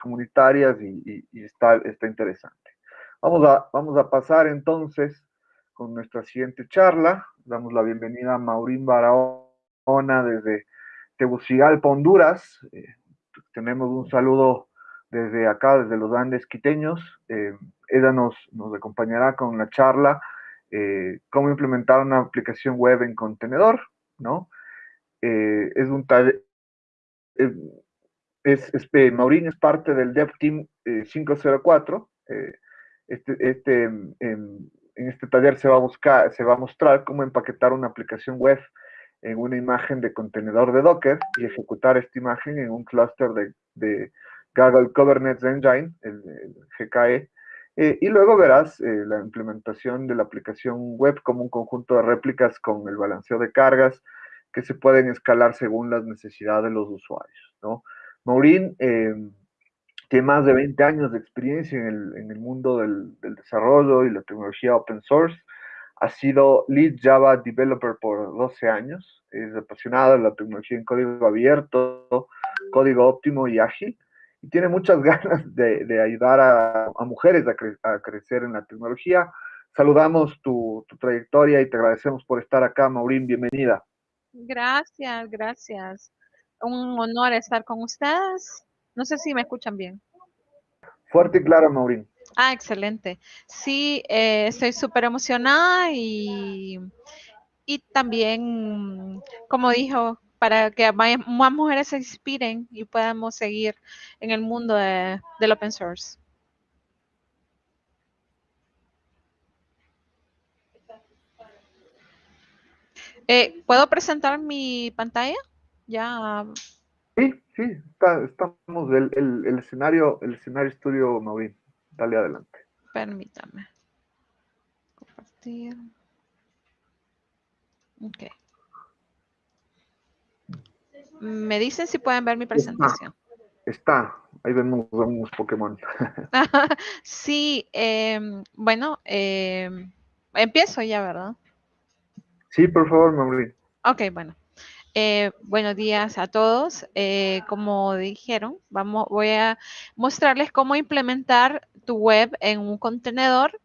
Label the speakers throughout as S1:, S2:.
S1: comunitarias y, está, está interesante. Vamos a, vamos a pasar entonces con nuestra siguiente charla. Damos la bienvenida a Maurín Barahona desde Tegucigalpa, Honduras. Eh, tenemos un saludo desde acá, desde los Andes quiteños. Eh, ella nos, nos acompañará con la charla eh, cómo implementar una aplicación web en contenedor, ¿no? Eh, es un taller, es, es, Maurín es parte del Dev Team 504. este, este, en, en, este taller se va a buscar, se va a mostrar cómo empaquetar una aplicación web en una imagen de contenedor de Docker y ejecutar esta imagen en un clúster de, de Google Kubernetes Engine, el, GKE, eh, y luego verás eh, la implementación de la aplicación web como un conjunto de réplicas con el balanceo de cargas que se pueden escalar según las necesidades de los usuarios. ¿no? Maureen eh, tiene más de 20 años de experiencia en el, mundo del, desarrollo y la tecnología open source. Ha sido lead Java developer por 12 años. Es apasionada de la tecnología en código abierto, código óptimo y ágil y tiene muchas ganas de, ayudar a, mujeres a, crecer en la tecnología. Saludamos tu, trayectoria y te agradecemos por estar acá, Maurín, bienvenida.
S2: Gracias, gracias. Un honor estar con ustedes. No sé si me escuchan bien.
S1: Fuerte y claro, Maurín.
S2: Ah, excelente. Sí, eh, estoy súper emocionada y, y también, como dijo, para que más mujeres se inspiren y podamos seguir en el mundo de, del open source. Eh, ¿Puedo presentar mi pantalla? Ya.
S1: Sí, sí, estamos el, el, el, escenario, el escenario estudio Maureen. Dale adelante.
S2: Permítame. Compartir. Ok. Me dicen si pueden ver mi presentación.
S1: Está, ahí vemos unos Pokémon.
S2: sí, em, bueno, em, empiezo ya, ¿verdad?
S1: Sí, por favor, Maureen.
S2: Ok, bueno. Eh, buenos días a todos. Eh, como dijeron, vamos, voy a mostrarles cómo implementar tu web en un contenedor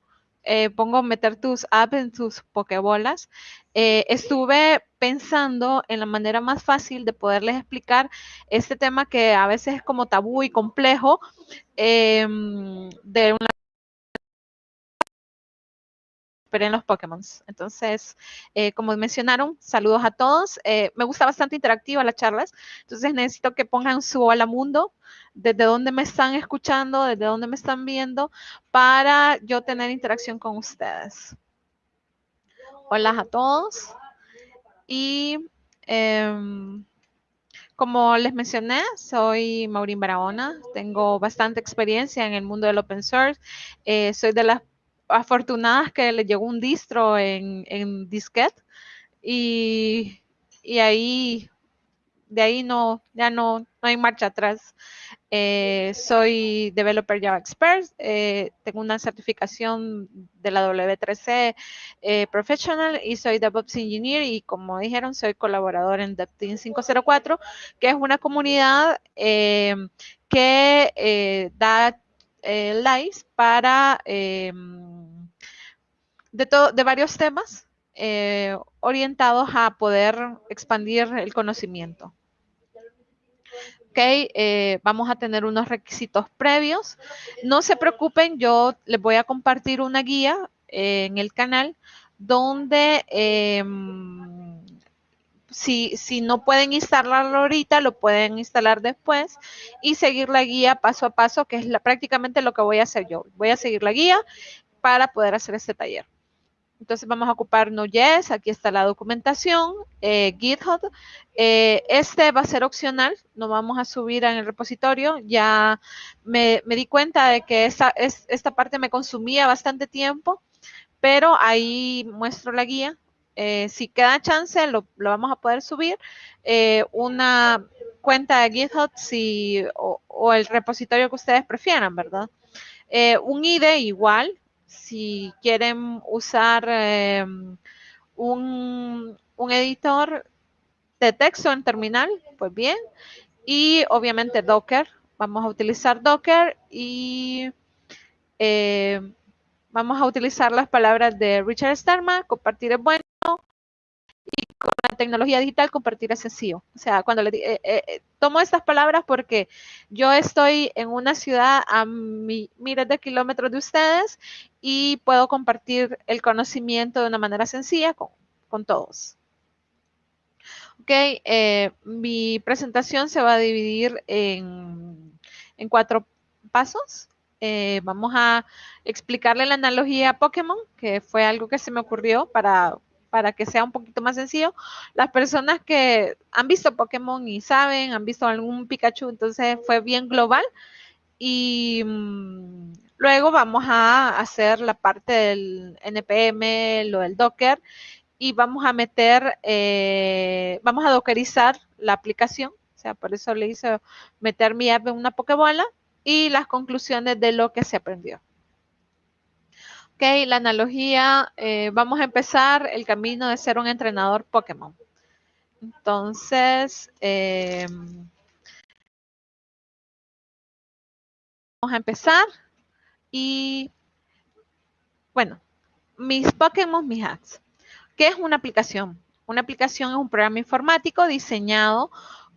S2: eh, pongo meter tus apps en tus pokebolas, eh, estuve pensando en la manera más fácil de poderles explicar este tema que a veces es como tabú y complejo em, de una en los Pokémon. Entonces, eh, como mencionaron, saludos a todos. Eh, me gusta bastante interactiva las charlas, entonces necesito que pongan su hola mundo, desde dónde me están escuchando, desde dónde me están viendo, para yo tener interacción con ustedes. Hola a todos. Y em, como les mencioné, soy Maureen Barahona, tengo bastante experiencia en el mundo del open source, eh, soy de las afortunadas que le llegó un distro en, en disquete y, ahí, de ahí no, ya no, no hay marcha atrás. Eh, soy Developer Java Expert, eh, tengo una certificación de la W3C eh, Professional y soy DevOps Engineer y como dijeron, soy colaborador en DevTeam 504, que es una comunidad que da lives para de, de varios temas eh, orientados a poder expandir el conocimiento. Eh, vamos a tener unos requisitos previos. No se preocupen, yo les voy a compartir una guía en el canal donde em, si, si no pueden instalarlo ahorita, lo pueden instalar después y seguir la guía paso a paso, que es prácticamente lo que voy a hacer yo. Voy a seguir la guía para poder hacer este taller. Entonces vamos a ocupar Node.js, aquí está la documentación, eh, GitHub. Eh, este va a ser opcional, no vamos a subir en el repositorio. Ya me, di cuenta de que esta, parte me consumía bastante tiempo, pero ahí muestro la guía eh, si queda chance, lo, vamos a poder subir. Una cuenta de GitHub si, o, el repositorio que ustedes prefieran, ¿verdad? Un IDE igual, si quieren usar em, un, un editor de texto en terminal, pues bien. Y obviamente Docker, vamos a utilizar Docker y eh, vamos a utilizar las palabras de Richard Stallman, compartir es bueno y con la tecnología digital compartir es sencillo. O sea, cuando le eh, eh, tomo estas palabras porque yo estoy en una ciudad a miles de kilómetros de ustedes y puedo compartir el conocimiento de una manera sencilla con, con todos. Ok, mi presentación se va a dividir en en cuatro pasos. Eh, vamos a explicarle la analogía a Pokémon, que fue algo que se me ocurrió para, para que sea un poquito más sencillo. Las personas que han visto Pokémon y saben, han visto algún Pikachu, entonces fue bien global. Y mm, luego vamos a hacer la parte del NPM, lo del Docker, y vamos a meter, eh, vamos a dockerizar la aplicación por eso le hice meter mi app en una pokebola y las conclusiones de lo que se aprendió. Ok, la analogía, eh, vamos a empezar el camino de ser un entrenador Pokémon. Entonces, eh, vamos a empezar y, bueno, mis Pokémon, mis hacks. ¿Qué es una aplicación? Una aplicación es un programa informático diseñado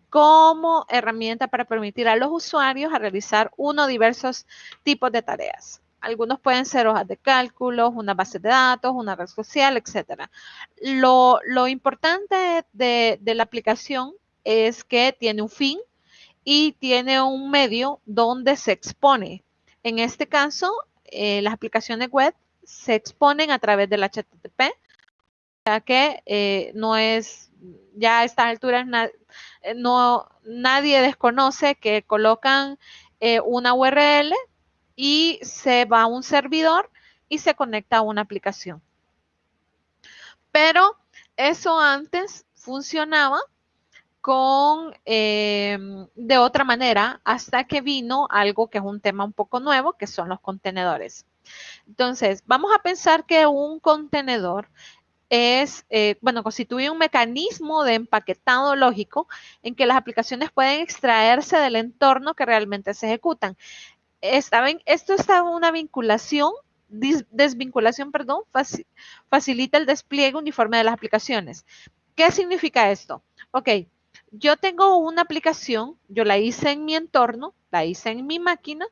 S2: como herramienta para permitir a los usuarios realizar uno o diversos tipos de tareas. Algunos pueden ser hojas de cálculos, una base de datos, una red social, etc. Lo, importante de, la aplicación es que tiene un fin y tiene un medio donde se expone. En este caso, eh, las aplicaciones web se exponen a través del HTTP, ya que eh, no es, ya a estas alturas eh, no, nadie desconoce que colocan una URL y se va a un servidor y se conecta a una aplicación. Pero eso antes funcionaba con em, de otra manera hasta que vino algo que es un tema un poco nuevo, que son los contenedores. Entonces, vamos a pensar que un contenedor es, eh, bueno, constituye un mecanismo de empaquetado lógico en que las aplicaciones pueden extraerse del entorno que realmente se ejecutan. esto está una vinculación, desvinculación, perdón, facilita el despliegue uniforme de las aplicaciones. ¿Qué significa esto? Ok, yo tengo una aplicación, yo la hice en mi entorno, la hice en mi máquina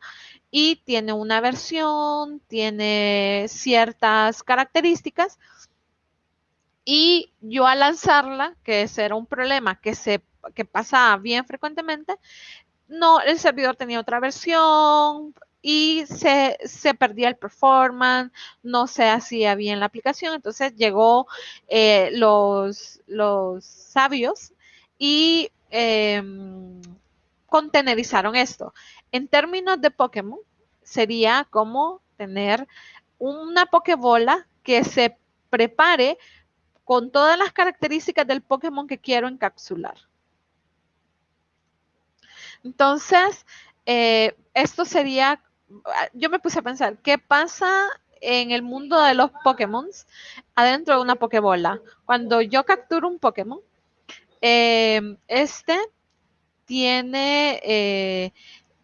S2: y tiene una versión, tiene ciertas características, y yo al lanzarla, que ese era un problema que se que pasaba bien frecuentemente, no, el servidor tenía otra versión y se, perdía el performance, no se hacía bien la aplicación. Entonces llegó eh, los, los sabios y em, contenerizaron esto. En términos de Pokémon, sería como tener una Pokébola que se prepare con todas las características del Pokémon que quiero encapsular. Entonces, eh, esto sería, yo me puse a pensar, ¿qué pasa en el mundo de los Pokémon adentro de una Pokébola? Cuando yo capturo un Pokémon, eh, este tiene eh,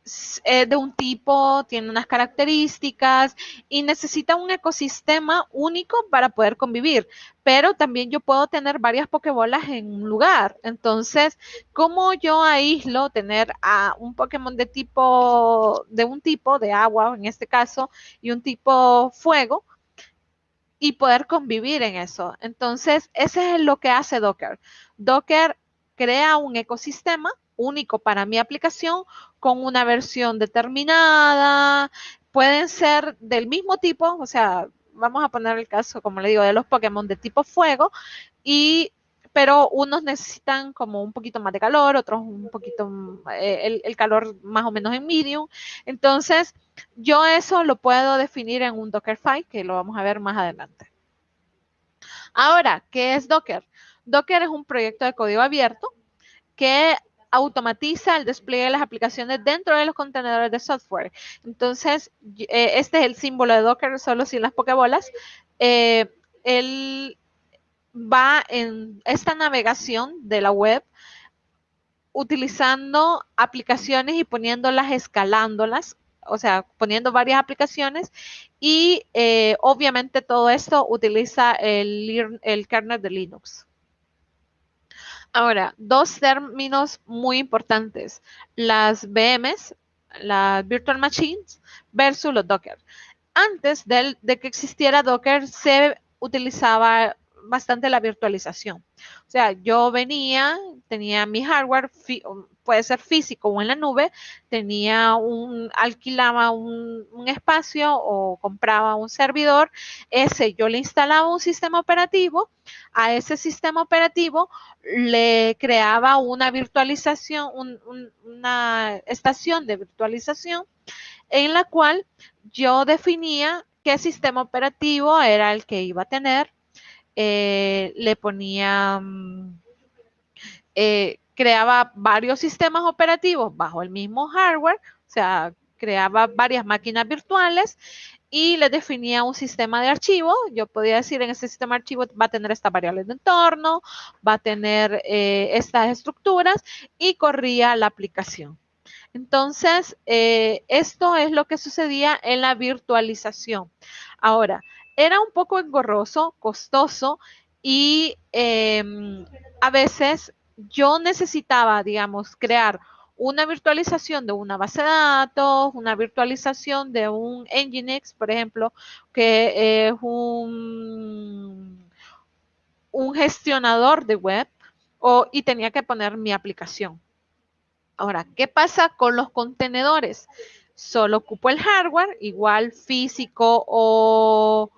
S2: es de un tipo, tiene unas características y necesita un ecosistema único para poder convivir. Pero también yo puedo tener varias pokebolas en un lugar. Entonces, ¿cómo yo aíslo tener a un Pokémon de tipo, de un tipo de agua en este caso, y un tipo fuego? Y poder convivir en eso. Entonces, ese es lo que hace Docker. Docker crea un ecosistema único para mi aplicación con una versión determinada. Pueden ser del mismo tipo, o sea, vamos a poner el caso, como le digo, de los Pokémon de tipo fuego, y pero unos necesitan como un poquito más de calor, otros un poquito, eh, el, calor más o menos en medium. Entonces, yo eso lo puedo definir en un Dockerfile, que lo vamos a ver más adelante. Ahora, ¿qué es Docker? Docker es un proyecto de código abierto que automatiza el despliegue de las aplicaciones dentro de los contenedores de software. Entonces, eh, este es el símbolo de Docker, solo sin las pokebolas. Eh, él va en esta navegación de la web, utilizando aplicaciones y poniéndolas, escalándolas, o sea, poniendo varias aplicaciones y eh, obviamente todo esto utiliza el, el kernel de Linux. Ahora, dos términos muy importantes, las VMs, las Virtual Machines versus los Docker. Antes de que existiera Docker, se utilizaba bastante la virtualización. O sea, yo venía, tenía mi hardware, puede ser físico o en la nube, tenía un, alquilaba un, espacio o compraba un servidor, ese yo le instalaba un sistema operativo, a ese sistema operativo le creaba una virtualización, una estación de virtualización en la cual yo definía qué sistema operativo era el que iba a tener, eh, le ponía, mm, eh, creaba varios sistemas operativos bajo el mismo hardware, o sea, creaba varias máquinas virtuales y le definía un sistema de archivo. Yo podía decir en ese sistema de archivo va a tener estas variables de entorno, va a tener eh, estas estructuras y corría la aplicación. Entonces, esto es lo que sucedía en la virtualización. Ahora, era un poco engorroso, costoso y em, a veces yo necesitaba, digamos, crear una virtualización de una base de datos, una virtualización de un Nginx, por ejemplo, que es un, un gestionador de web, o, y tenía que poner mi aplicación. Ahora, ¿qué pasa con los contenedores? Solo ocupo el hardware, igual físico o,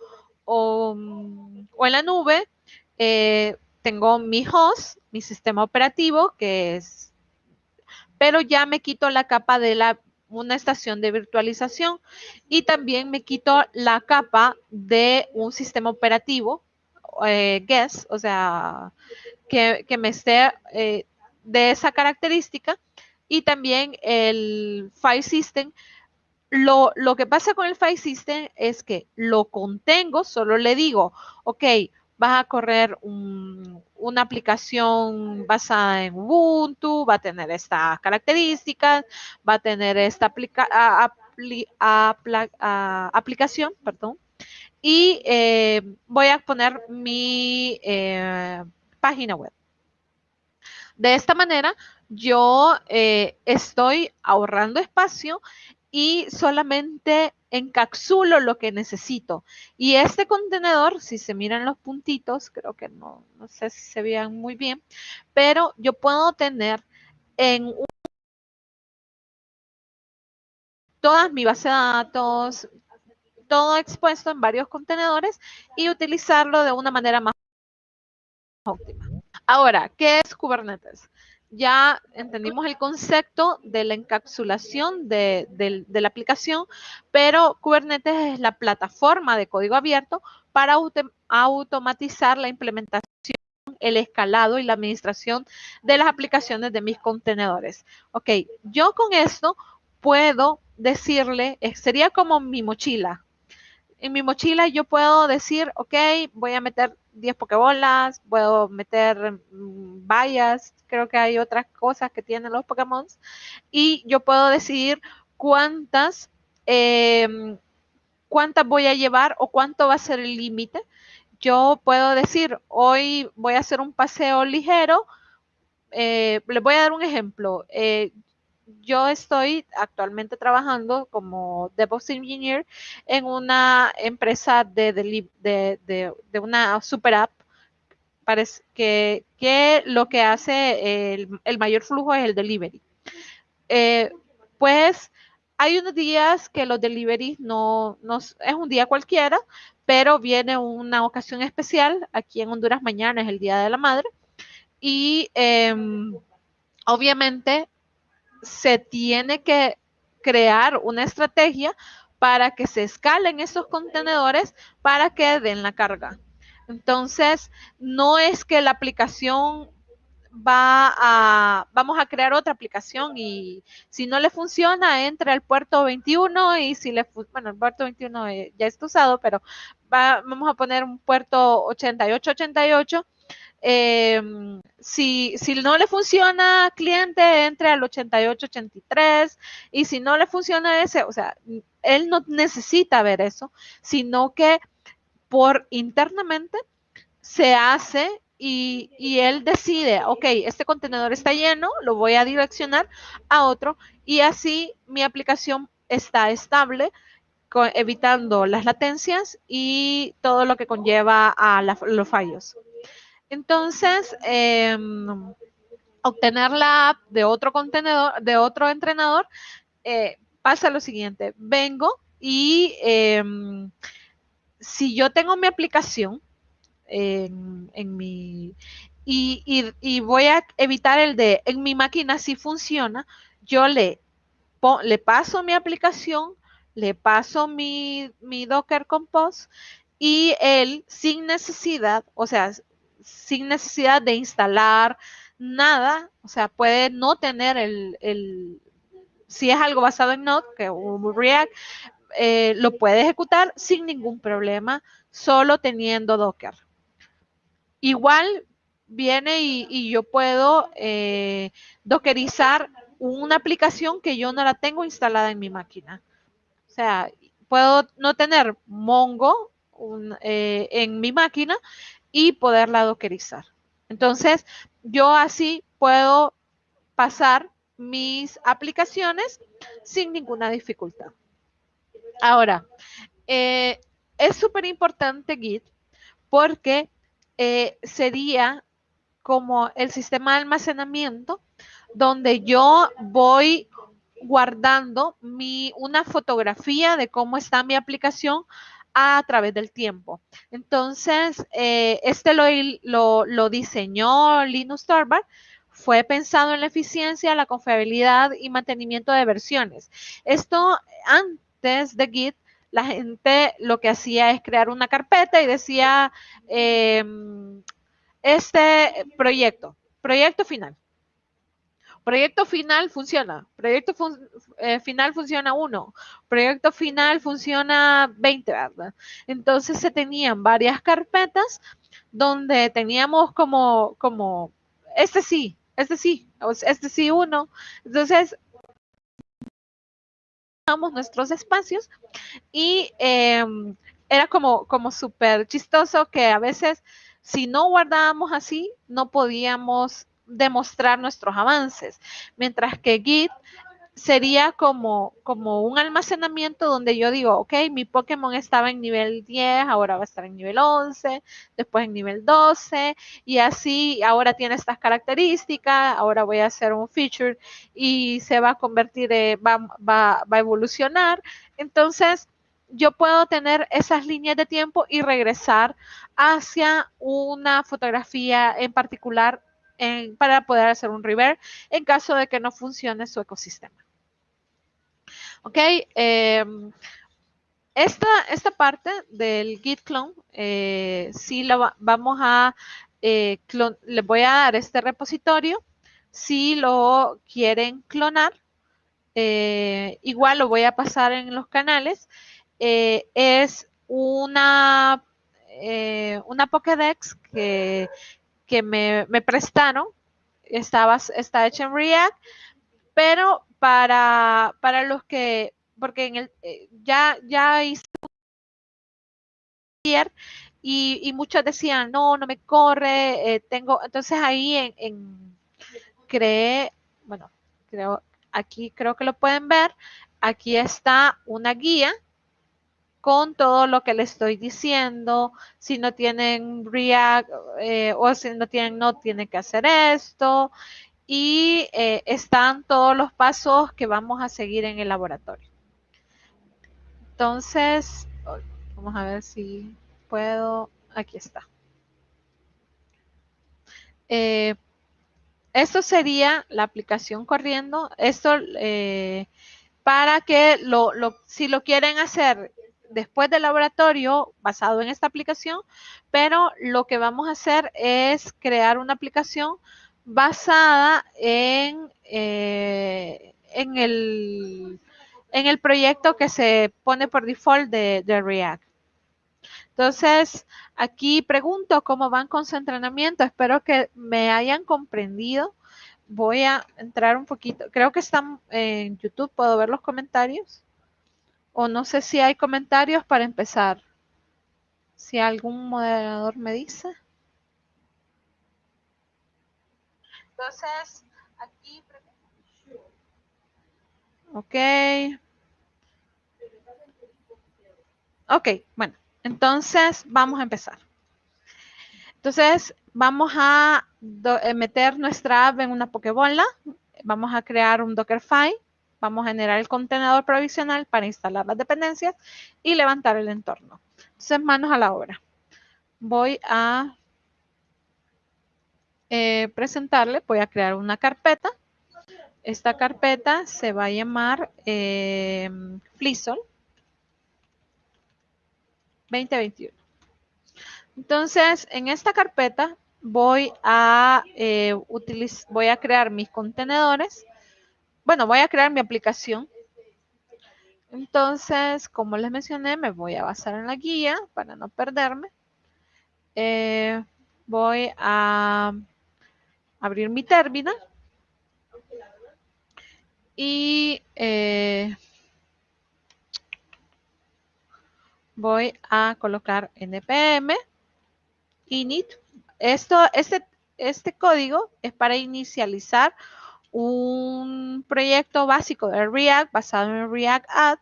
S2: Mm, o, en la nube, eh, tengo mi host, mi sistema operativo, que es, pero ya me quito la capa de la, una estación de virtualización y también me quito la capa de un sistema operativo, eh, guest, o sea, que, me esté eh, de esa característica y también el file system lo, que pasa con el file system es que lo contengo, solo le digo, ok, vas a correr una aplicación basada en Ubuntu, va a tener estas características, va a tener esta aplicación, perdón, y eh, voy a poner mi eh, página web. De esta manera, yo eh, estoy ahorrando espacio y solamente encapsulo lo que necesito. Y este contenedor, si se miran los puntitos, creo que no, no sé si se vean muy bien, pero yo puedo tener en un, todas mi base de datos, todo expuesto en varios contenedores y utilizarlo de una manera más óptima. Ahora, ¿qué es Kubernetes? Ya entendimos el concepto de la encapsulación de, la aplicación, pero Kubernetes es la plataforma de código abierto para automatizar la implementación, el escalado y la administración de las aplicaciones de mis contenedores. Ok, yo con esto puedo decirle, eh, sería como mi mochila. En mi mochila yo puedo decir, ok, voy a meter 10 pokebolas, puedo meter mm, vallas, creo que hay otras cosas que tienen los Pokémon. Y yo puedo decidir cuántas, em, cuántas voy a llevar o cuánto va a ser el límite. Yo puedo decir, hoy voy a hacer un paseo ligero. Eh, les voy a dar un ejemplo. Eh, yo estoy actualmente trabajando como DevOps Engineer en una empresa de, una super app que, que, lo que hace el, mayor flujo es el delivery. Eh, pues hay unos días que los deliveries no, no, es un día cualquiera, pero viene una ocasión especial. Aquí en Honduras mañana es el Día de la Madre. Y em, obviamente se tiene que crear una estrategia para que se escalen esos contenedores para que den la carga. Entonces, no es que la aplicación va a, vamos a crear otra aplicación y si no le funciona, entra al puerto 21 y si le, bueno, el puerto 21 ya está usado, pero vamos a poner un puerto 8888 em, si, no le funciona cliente, entre al 8883 y si no le funciona ese, o sea, él no necesita ver eso, sino que por internamente se hace y, él decide, ok, este contenedor está lleno, lo voy a direccionar a otro y así mi aplicación está estable, evitando las latencias y todo lo que conlleva a los fallos. Entonces, em, obtener la app de otro contenedor, de otro entrenador, eh, pasa lo siguiente, vengo y em, si yo tengo mi aplicación en, mi y, voy a evitar el de en mi máquina si funciona, yo le, le paso mi aplicación, le paso mi, mi Docker Compose y él sin necesidad, o sea, sin necesidad de instalar nada, o sea, puede no tener el, si es algo basado en Node, que React, eh, lo puede ejecutar sin ningún problema, solo teniendo Docker. Igual viene y, yo puedo eh, dockerizar una aplicación que yo no la tengo instalada en mi máquina. O sea, puedo no tener Mongo eh, en mi máquina y poderla dockerizar. Entonces, yo así puedo pasar mis aplicaciones sin ninguna dificultad. Ahora, eh, es súper importante Git porque eh, sería como el sistema de almacenamiento donde yo voy guardando mi, una fotografía de cómo está mi aplicación a través del tiempo. Entonces, eh, este lo, lo, diseñó Linus Torvald fue pensado en la eficiencia, la confiabilidad y mantenimiento de versiones. Esto antes de Git, la gente lo que hacía es crear una carpeta y decía, em, este proyecto, proyecto final. Proyecto final funciona. Proyecto eh, final funciona uno. Proyecto final funciona 20, ¿verdad? Entonces se tenían varias carpetas donde teníamos como, como, este sí, este sí, este sí uno. Entonces, nuestros espacios y em, era como, como súper chistoso que a veces si no guardábamos así, no podíamos demostrar nuestros avances, mientras que Git sería como, como un almacenamiento donde yo digo, ok, mi Pokémon estaba en nivel 10, ahora va a estar en nivel 11, después en nivel 12, y así ahora tiene estas características, ahora voy a hacer un feature y se va a convertir, va, va, va a evolucionar. Entonces, yo puedo tener esas líneas de tiempo y regresar hacia una fotografía en particular para poder hacer un reverse en caso de que no funcione su ecosistema. Ok, em, esta, esta parte del git clone, eh, sí la vamos a, eh, le voy a dar este repositorio. Si lo quieren clonar, eh, igual lo voy a pasar en los canales. es una, una Pokédex que, que me, prestaron. Estaba, está hecha en React, pero para, para los que, porque en el, eh, ya, ya hice y, y muchos decían, no, no me corre, eh, tengo, entonces ahí en, en bueno, creo, aquí creo que lo pueden ver, aquí está una guía con todo lo que le estoy diciendo. Si no tienen React eh, o si no tienen no, tienen que hacer esto. Y eh, están todos los pasos que vamos a seguir en el laboratorio. Entonces, vamos a ver si puedo. Aquí está. Eh, esto sería la aplicación corriendo. Esto para que lo, si lo quieren hacer después del laboratorio basado en esta aplicación, pero lo que vamos a hacer es crear una aplicación basada en, eh, en, el, en el proyecto que se pone por default de, React. Entonces, aquí pregunto cómo van con su entrenamiento. Espero que me hayan comprendido. Voy a entrar un poquito. Creo que están en YouTube. ¿Puedo ver los comentarios? O no sé si hay comentarios para empezar. Si algún moderador me dice. Entonces, aquí... Ok. Ok, bueno. Entonces, vamos a empezar. Entonces, vamos a eh, meter nuestra app en una Pokebola. Vamos a crear un Dockerfile. Vamos a generar el contenedor provisional para instalar las dependencias y levantar el entorno. Entonces, manos a la obra. Voy a eh, presentarle, voy a crear una carpeta. Esta carpeta se va a llamar eh, 2021. Entonces, en esta carpeta voy a, eh, voy a crear mis contenedores. Bueno, voy a crear mi aplicación. Entonces, como les mencioné, me voy a basar en la guía para no perderme. Eh, voy a abrir mi terminal. Y eh, voy a colocar npm init. Esto, este, este código es para inicializar un proyecto básico de React basado en React Add.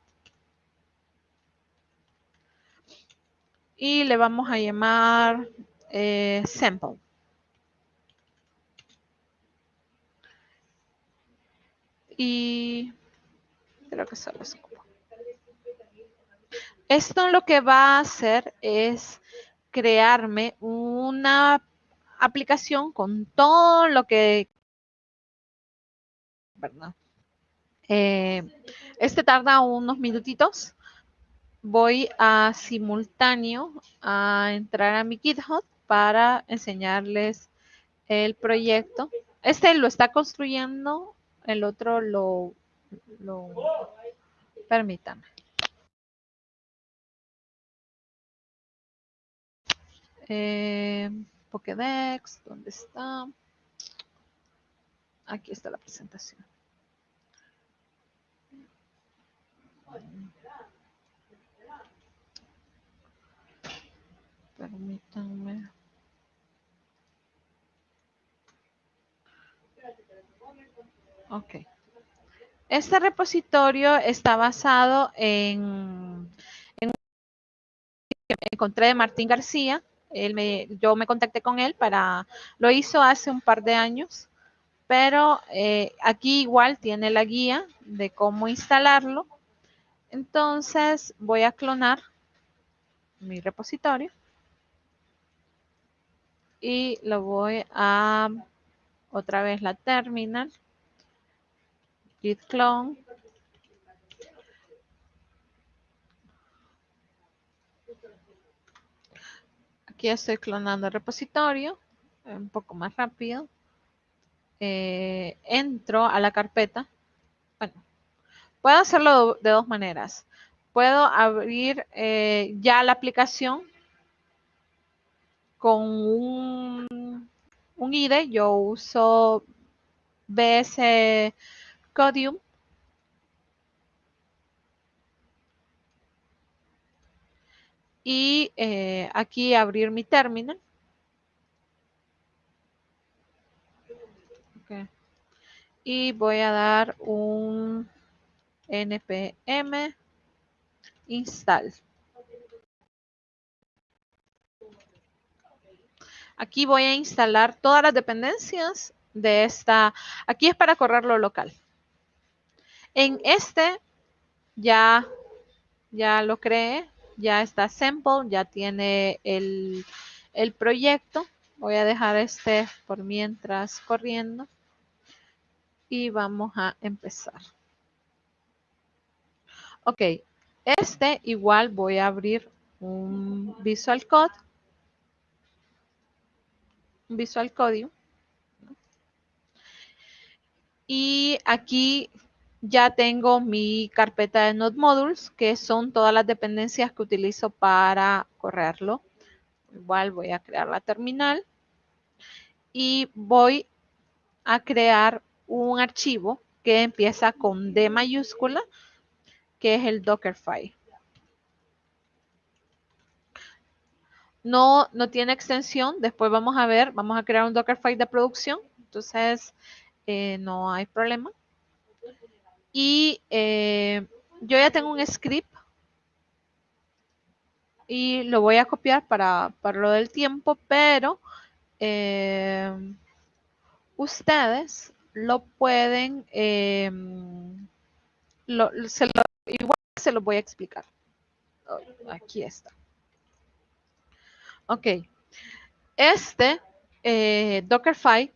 S2: Y le vamos a llamar eh, sample. Y creo que solo es esto lo que va a hacer es crearme una aplicación con todo lo que... Eh, este tarda unos minutitos. Voy a simultáneo a entrar a mi GitHub para enseñarles el proyecto. Este lo está construyendo, el otro lo... lo permítanme. Eh, ¿dónde está? Aquí está la presentación. Permítanme. Ok. Este repositorio está basado en, en encontré de Martín García, yo me contacté con él para, lo hizo hace un par de años, pero eh, aquí igual tiene la guía de cómo instalarlo. Entonces voy a clonar mi repositorio y lo voy a otra vez la terminal git clone Aquí estoy clonando el repositorio, un poco más rápido. Eh, entro a la carpeta. Puedo hacerlo de dos maneras. Puedo abrir eh, ya la aplicación con un, un IDE. Yo uso BS Codium y eh, aquí abrir mi terminal. Y voy a dar un npm install. Aquí voy a instalar todas las dependencias de esta. Aquí es para correrlo local. En este ya, ya lo creé ya está sample, ya tiene el, proyecto. Voy a dejar este por mientras corriendo. Y vamos a empezar. Ok, este igual voy a abrir un Visual Code. Un Visual Code. Y aquí ya tengo mi carpeta de Node Modules, que son todas las dependencias que utilizo para correrlo. Igual voy a crear la terminal y voy a crear un archivo que empieza con D mayúscula, que es el Dockerfile. No, no tiene extensión, después vamos a ver, vamos a crear un Dockerfile de producción, entonces eh, no hay problema. Y eh, yo ya tengo un script y lo voy a copiar para, lo del tiempo, pero eh, ustedes lo pueden, igual se lo voy a explicar. Aquí está. Ok. Este eh, Dockerfile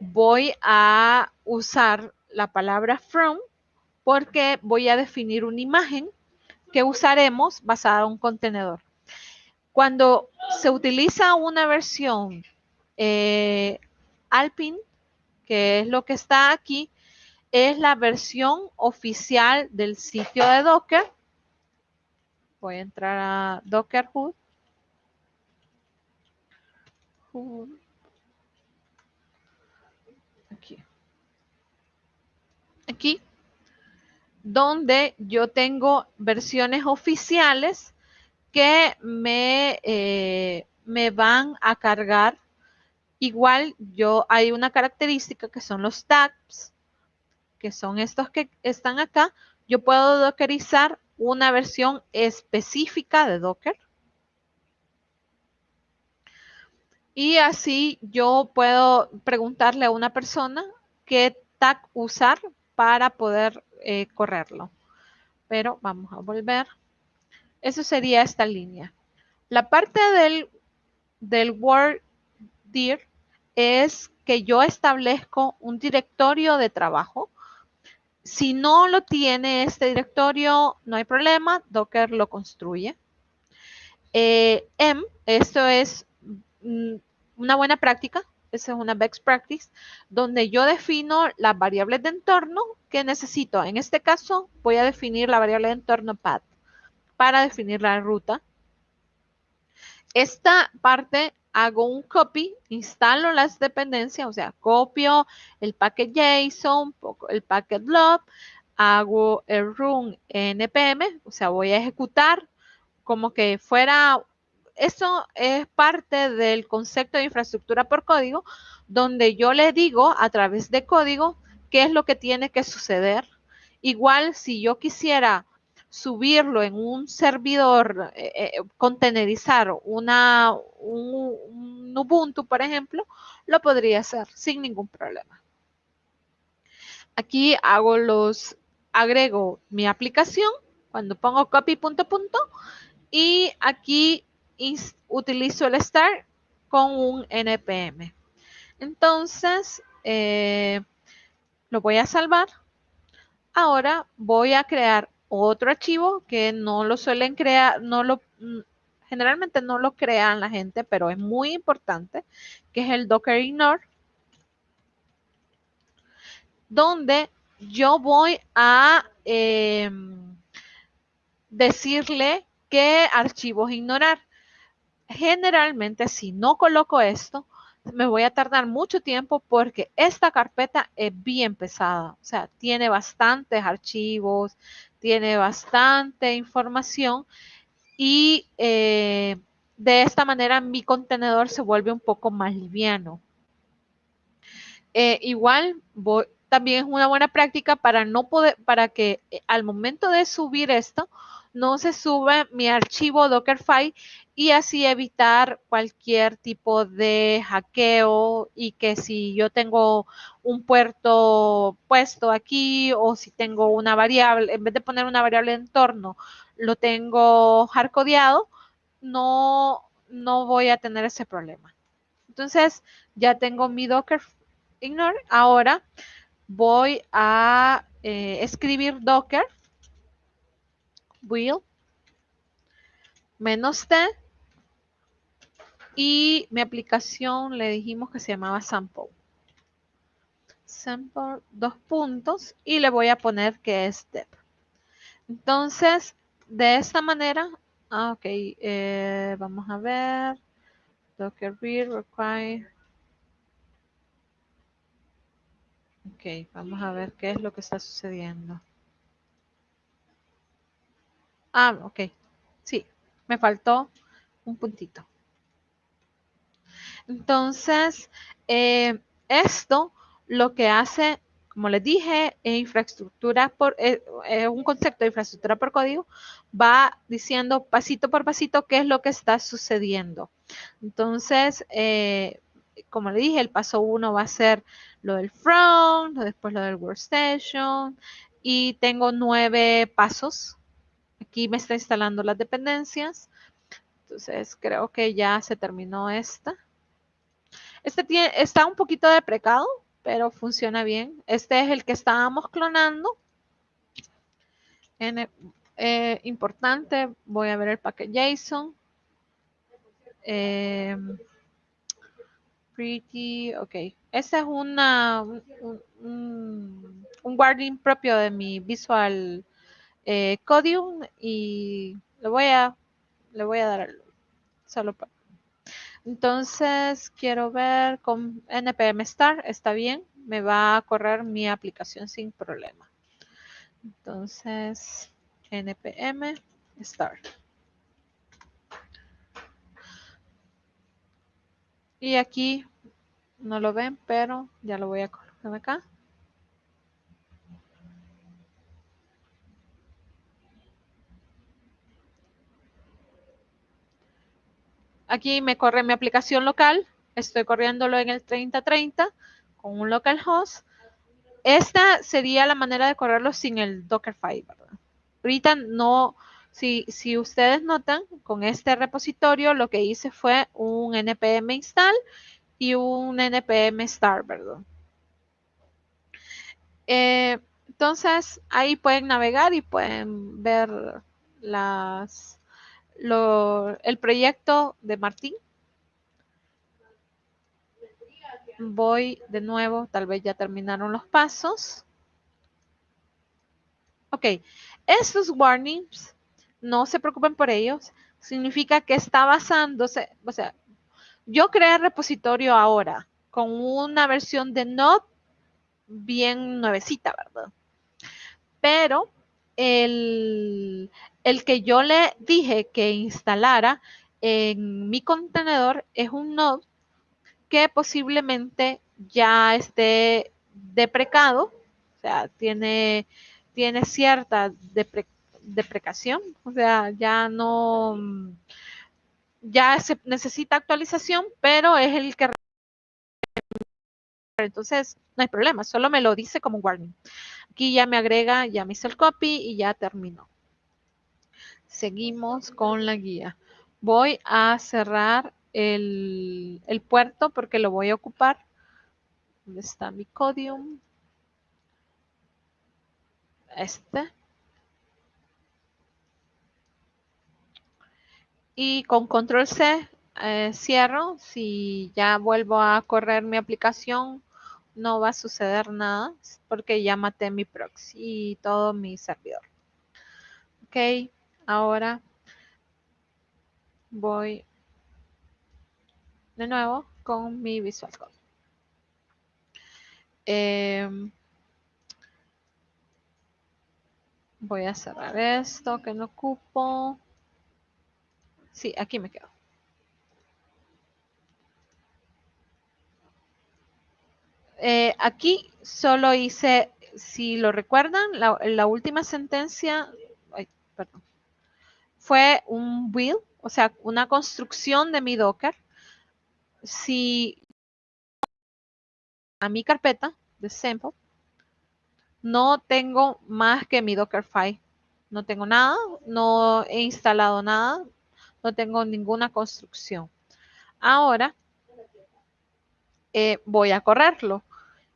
S2: voy a usar la palabra from porque voy a definir una imagen que usaremos basada en un contenedor. Cuando se utiliza una versión eh, Alpine, que es lo que está aquí, es la versión oficial del sitio de Docker. Voy a entrar a Docker Hood. Aquí. Aquí. Donde yo tengo versiones oficiales que me, eh, me van a cargar. Igual yo hay una característica que son los tags, que son estos que están acá. Yo puedo dockerizar una versión específica de Docker Y así yo puedo preguntarle a una persona qué tag usar para poder eh, correrlo. Pero vamos a volver. Eso sería esta línea. La parte del, del Word dir es que yo establezco un directorio de trabajo. Si no lo tiene este directorio, no hay problema. Docker lo construye. Eh, M, esto es mm, una buena práctica, esa es una best practice, donde yo defino las variables de entorno que necesito. En este caso, voy a definir la variable de entorno path para definir la ruta. Esta parte hago un copy, instalo las dependencias, o sea, copio el paquete JSON, el packet blob, hago el run npm, o sea, voy a ejecutar como que fuera eso es parte del concepto de infraestructura por código, donde yo le digo a través de código qué es lo que tiene que suceder. Igual si yo quisiera subirlo en un servidor, eh, eh, contenerizar una, un, Ubuntu, por ejemplo, lo podría hacer sin ningún problema. Aquí hago los, agrego mi aplicación, cuando pongo copy punto punto, y aquí utilizo el start con un npm. Entonces, eh, lo voy a salvar. Ahora voy a crear otro archivo que no lo suelen crear, no lo, mm, generalmente no lo crean la gente, pero es muy importante, que es el docker ignore, donde yo voy a em, decirle qué archivos ignorar. Generalmente si no coloco esto, me voy a tardar mucho tiempo porque esta carpeta es bien pesada. O sea, tiene bastantes archivos, tiene bastante información y eh, de esta manera mi contenedor se vuelve un poco más liviano. Eh, igual también es una buena práctica para no poder, para que eh, al momento de subir esto, no se sube mi archivo Dockerfile y así evitar cualquier tipo de hackeo y que si yo tengo un puerto puesto aquí o si tengo una variable, en vez de poner una variable de entorno, lo tengo hardcodeado, no, no voy a tener ese problema. Entonces, ya tengo mi Docker ignore. Ahora voy a eh, escribir Docker will menos t y mi aplicación le dijimos que se llamaba sample. sample, dos puntos y le voy a poner que es dep. Entonces, de esta manera, ah, ok, eh, vamos a ver, docker read require. Ok, vamos a ver qué es lo que está sucediendo. Ah, ok, sí, me faltó un puntito. Entonces, eh, esto lo que hace, como les dije, infraestructura por, eh, eh, un concepto de infraestructura por código, va diciendo pasito por pasito qué es lo que está sucediendo. Entonces, como le dije, el paso uno va a ser lo del front, después lo del workstation, y tengo nueve pasos. Aquí me está instalando las dependencias. Entonces, creo que ya se terminó esta. Este está un poquito deprecado, pero funciona bien. Este es el que estábamos clonando. Eh, importante, voy a ver el paquete JSON. Em, pretty, ok. Este es un, un, guarding propio de mi Visual eh, Codium y le voy a, le voy a dar solo para entonces, quiero ver con npm start, está bien, me va a correr mi aplicación sin problema. Entonces, npm start. Y aquí no lo ven, pero ya lo voy a colocar acá. Aquí me corre mi aplicación local. Estoy corriéndolo en el 3030 con un localhost. Esta sería la manera de correrlo sin el Dockerfile, ¿verdad? Ahorita no, si, si ustedes notan, con este repositorio lo que hice fue un npm install y un npm start, ¿verdad? Eh, entonces, ahí pueden navegar y pueden ver las, el proyecto de Martín. Voy de nuevo, tal vez ya terminaron los pasos. Ok, estos warnings, no se preocupen por ellos, significa que está basándose, o sea, yo creé repositorio ahora con una versión de Node bien nuevecita, ¿verdad? Pero el, el que yo le dije que instalara en mi contenedor es un node que posiblemente ya esté deprecado, o sea, tiene, tiene cierta deprecación, o sea, ya no, ya se necesita actualización, pero es el que entonces no hay problema, solo me lo dice como warning. Aquí ya me agrega, ya me hizo el copy y ya terminó. Seguimos con la guía. Voy a cerrar el, puerto porque lo voy a ocupar. ¿Dónde está mi codium? Este. Y con control C eh, cierro. Si ya vuelvo a correr mi aplicación, no va a suceder nada porque ya maté mi proxy y todo mi servidor. Ok. Ahora voy de nuevo con mi Visual Code. Em, voy a cerrar esto que no ocupo. Sí, aquí me quedo. Eh, aquí solo hice, si lo recuerdan, la, la última sentencia, ay, perdón, fue un build, o sea, una construcción de mi Docker. Si a mi carpeta de sample no tengo más que mi Dockerfile. No tengo nada, no he instalado nada, no tengo ninguna construcción. Ahora eh, voy a correrlo.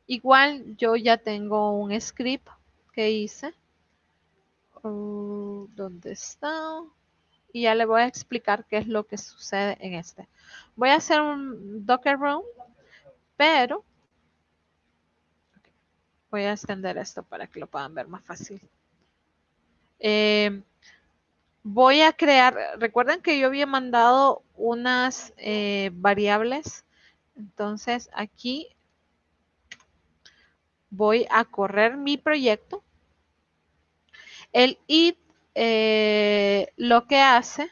S2: Igual yo ya tengo un script que hice. Uh, ¿Dónde está? Y ya le voy a explicar qué es lo que sucede en este. Voy a hacer un Docker Room, pero voy a extender esto para que lo puedan ver más fácil. Eh, voy a crear, recuerden que yo había mandado unas eh, variables, entonces aquí voy a correr mi proyecto. El id eh, lo que hace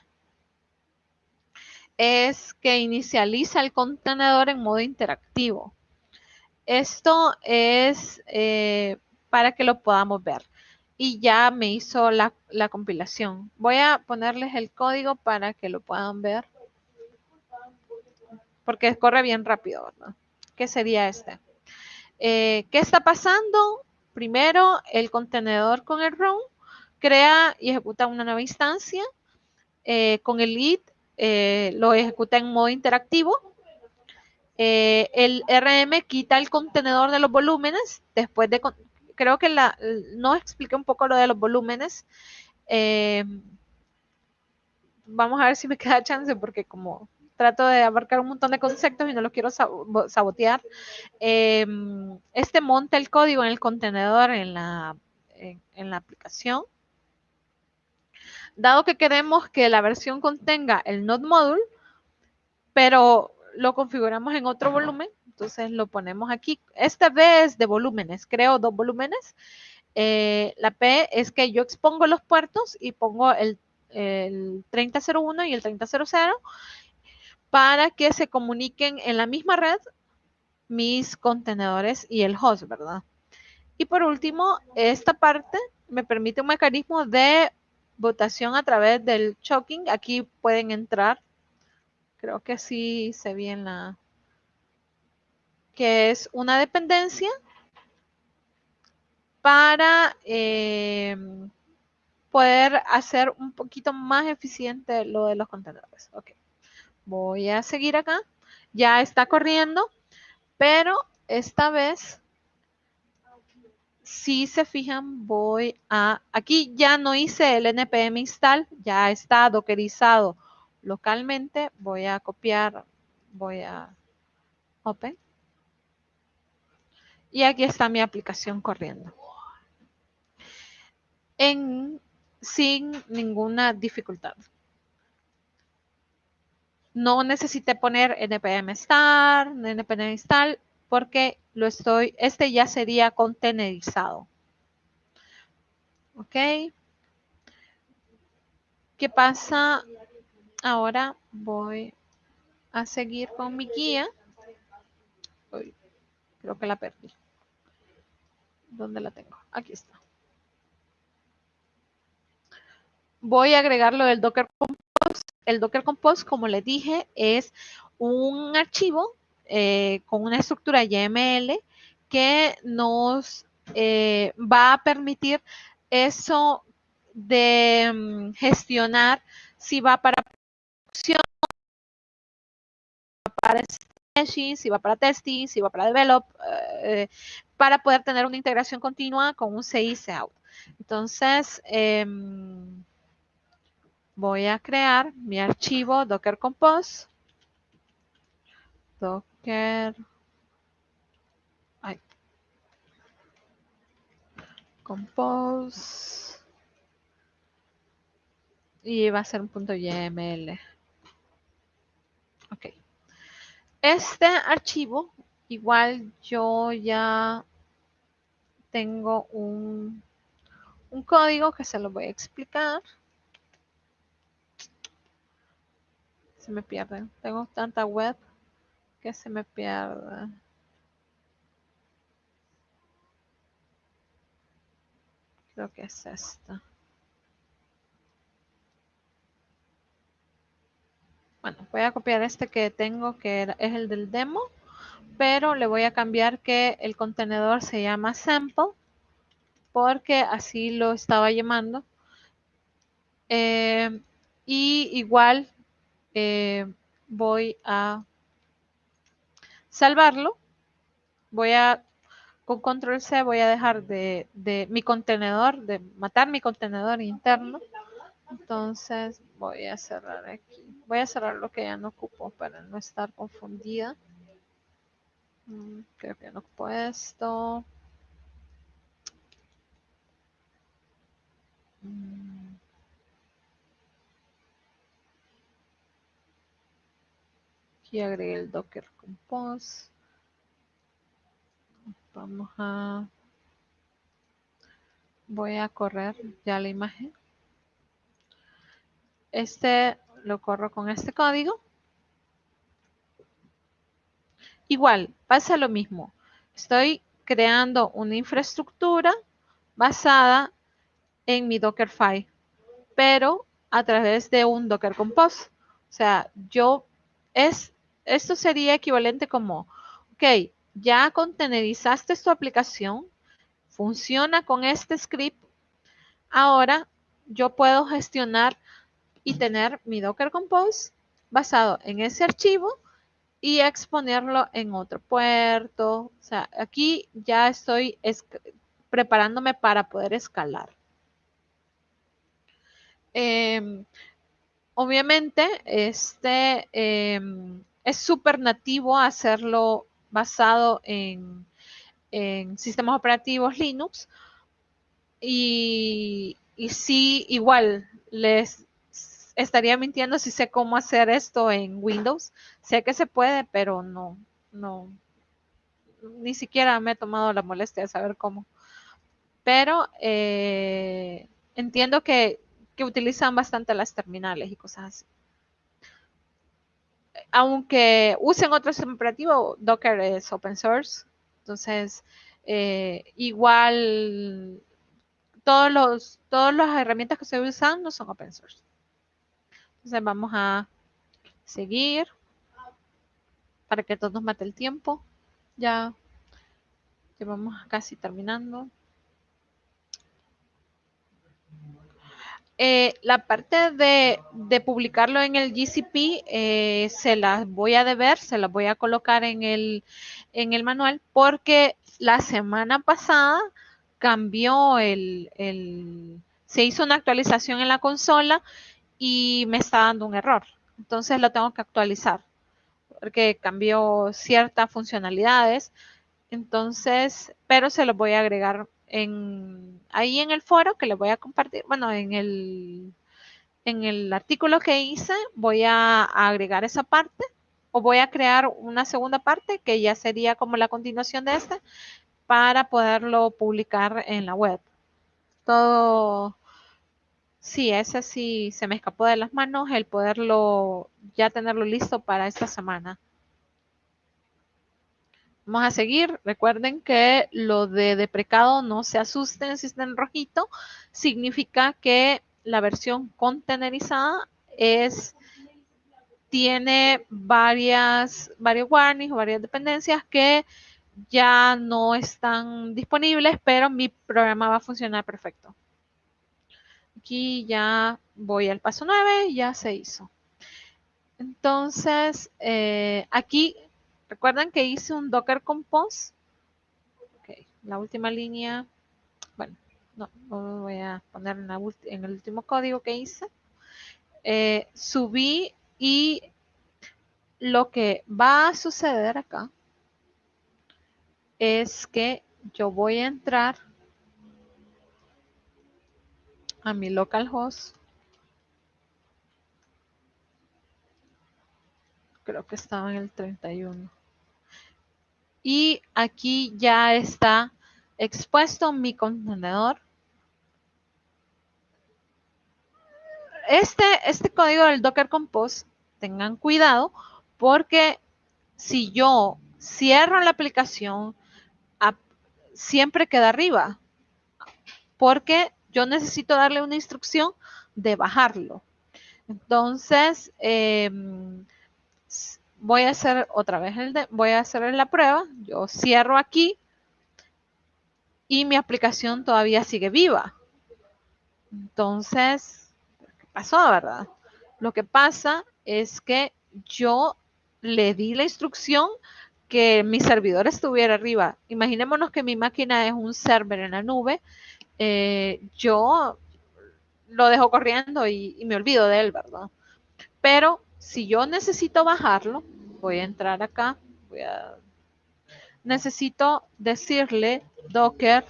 S2: es que inicializa el contenedor en modo interactivo. Esto es eh, para que lo podamos ver. Y ya me hizo la, compilación. Voy a ponerles el código para que lo puedan ver. Porque corre bien rápido. ¿Qué sería este? Eh, ¿Qué está pasando? Primero, el contenedor con el ROM crea y ejecuta una nueva instancia. Eh, con el lead eh, lo ejecuta en modo interactivo. el RM quita el contenedor de los volúmenes. Después de, creo que no expliqué un poco lo de los volúmenes. vamos a ver si me queda chance porque como trato de abarcar un montón de conceptos y no los quiero sabotear. Este monta el código en el contenedor en, la aplicación. Dado que queremos que la versión contenga el node module, pero lo configuramos en otro volumen, entonces lo ponemos aquí. Esta vez de volúmenes, creo dos volúmenes. Eh, la P es que yo expongo los puertos y pongo el, el 3001 y el 3000 para que se comuniquen en la misma red mis contenedores y el host, ¿verdad? Y por último, esta parte me permite un mecanismo de votación a través del choking. Aquí pueden entrar. Creo que sí se ve en la... que es una dependencia para eh, poder hacer un poquito más eficiente lo de los contenedores. Ok. Voy a seguir acá. Ya está corriendo, pero esta vez, si se fijan, voy a... Aquí ya no hice el npm install, ya está dockerizado localmente. Voy a copiar, voy a open. Y aquí está mi aplicación corriendo. En, sin ninguna dificultad no necesité poner npm start, npm install, porque lo estoy, este ya sería contenerizado. ¿Ok? ¿Qué pasa? Ahora voy a seguir con mi guía. creo que la perdí. ¿Dónde la tengo? Aquí está. Voy a agregar lo del Docker el Docker Compose, como les dije, es un archivo eh, con una estructura YML que nos eh, va a permitir eso de mm, gestionar si va para producción, para staging, si va para testing, si va para develop, eh, para poder tener una integración continua con un CI out. Entonces, em, voy a crear mi archivo Docker Compose. Docker. Compose. Y va a ser un punto YML. Ok. Este archivo, igual yo ya tengo un, un código que se lo voy a explicar. se me pierde. Tengo tanta web que se me pierde. Creo que es esta. Bueno, voy a copiar este que tengo, que es el del demo, pero le voy a cambiar que el contenedor se llama sample, porque así lo estaba llamando. Eh, y igual eh, voy a salvarlo. Voy a, con control C voy a dejar de, de mi contenedor, de matar mi contenedor interno. Entonces voy a cerrar aquí. Voy a cerrar lo que ya no ocupo para no estar confundida. Mm, creo que no ocupo esto. Mm. Aquí agregué el Docker Compose. Vamos a... Voy a correr ya la imagen. Este lo corro con este código. Igual, pasa lo mismo. Estoy creando una infraestructura basada en mi Dockerfile, pero a través de un Docker Compose. O sea, yo es, esto sería equivalente como, ok, ya contenerizaste tu aplicación, funciona con este script, ahora yo puedo gestionar y tener mi Docker Compose basado en ese archivo y exponerlo en otro puerto. O sea, aquí ya estoy preparándome para poder escalar. Em, obviamente, este em, es súper nativo hacerlo basado en, sistemas operativos Linux. Y, sí, igual, les estaría mintiendo si sé cómo hacer esto en Windows. Sé que se puede, pero no, no, ni siquiera me he tomado la molestia de saber cómo. Pero eh, entiendo que, utilizan bastante las terminales y cosas así. Aunque usen otro sistema operativo, Docker es open source. Entonces, eh, igual todos los, todas las herramientas que se usan no son open source. Entonces vamos a seguir para que todos mate el tiempo. Ya, ya vamos casi terminando. Eh, la parte de, publicarlo en el GCP eh, se las voy a deber, se las voy a colocar en el, manual porque la semana pasada cambió el, se hizo una actualización en la consola y me está dando un error. Entonces lo tengo que actualizar porque cambió ciertas funcionalidades. Entonces, pero se lo voy a agregar en, ahí en el foro que les voy a compartir. Bueno, en el, en el artículo que hice voy a, agregar esa parte o voy a crear una segunda parte que ya sería como la continuación de esta para poderlo publicar en la web. Todo, Sí, ese sí se me escapó de las manos el poderlo, ya tenerlo listo para esta semana. Vamos a seguir. Recuerden que lo de deprecado no se asusten si está en rojito. Significa que la versión contenerizada es, tiene varias, varios warnings o varias dependencias que ya no están disponibles, pero mi programa va a funcionar perfecto. Aquí ya voy al paso 9, ya se hizo. Entonces, eh, aquí, recuerdan que hice un Docker Compose. Ok, la última línea, bueno, no, lo voy a poner en, el último código que hice. Eh, subí y lo que va a suceder acá es que yo voy a entrar a mi localhost. Creo que estaba en el 31. Y aquí ya está expuesto mi contenedor. Este, este código del Docker Compose, tengan cuidado porque si yo cierro la aplicación, siempre queda arriba. Porque yo necesito darle una instrucción de bajarlo. Entonces, em, voy a hacer otra vez el de, voy a hacer la prueba. Yo cierro aquí y mi aplicación todavía sigue viva. Entonces, ¿qué pasó, verdad? Lo que pasa es que yo le di la instrucción que mi servidor estuviera arriba. Imaginémonos que mi máquina es un server en la nube eh, yo lo dejo corriendo y, me olvido de él, ¿verdad? Pero si yo necesito bajarlo, voy a entrar acá. Voy a, necesito decirle docker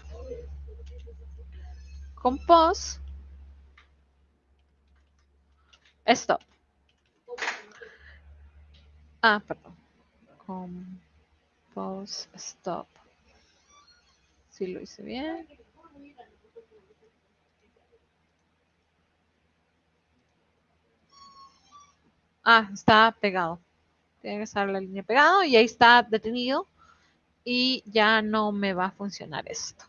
S2: compose stop. Ah, perdón. Compose stop. Si lo hice bien. Ah, está pegado. Tiene que estar la línea pegado y ahí está detenido y ya no me va a funcionar esto.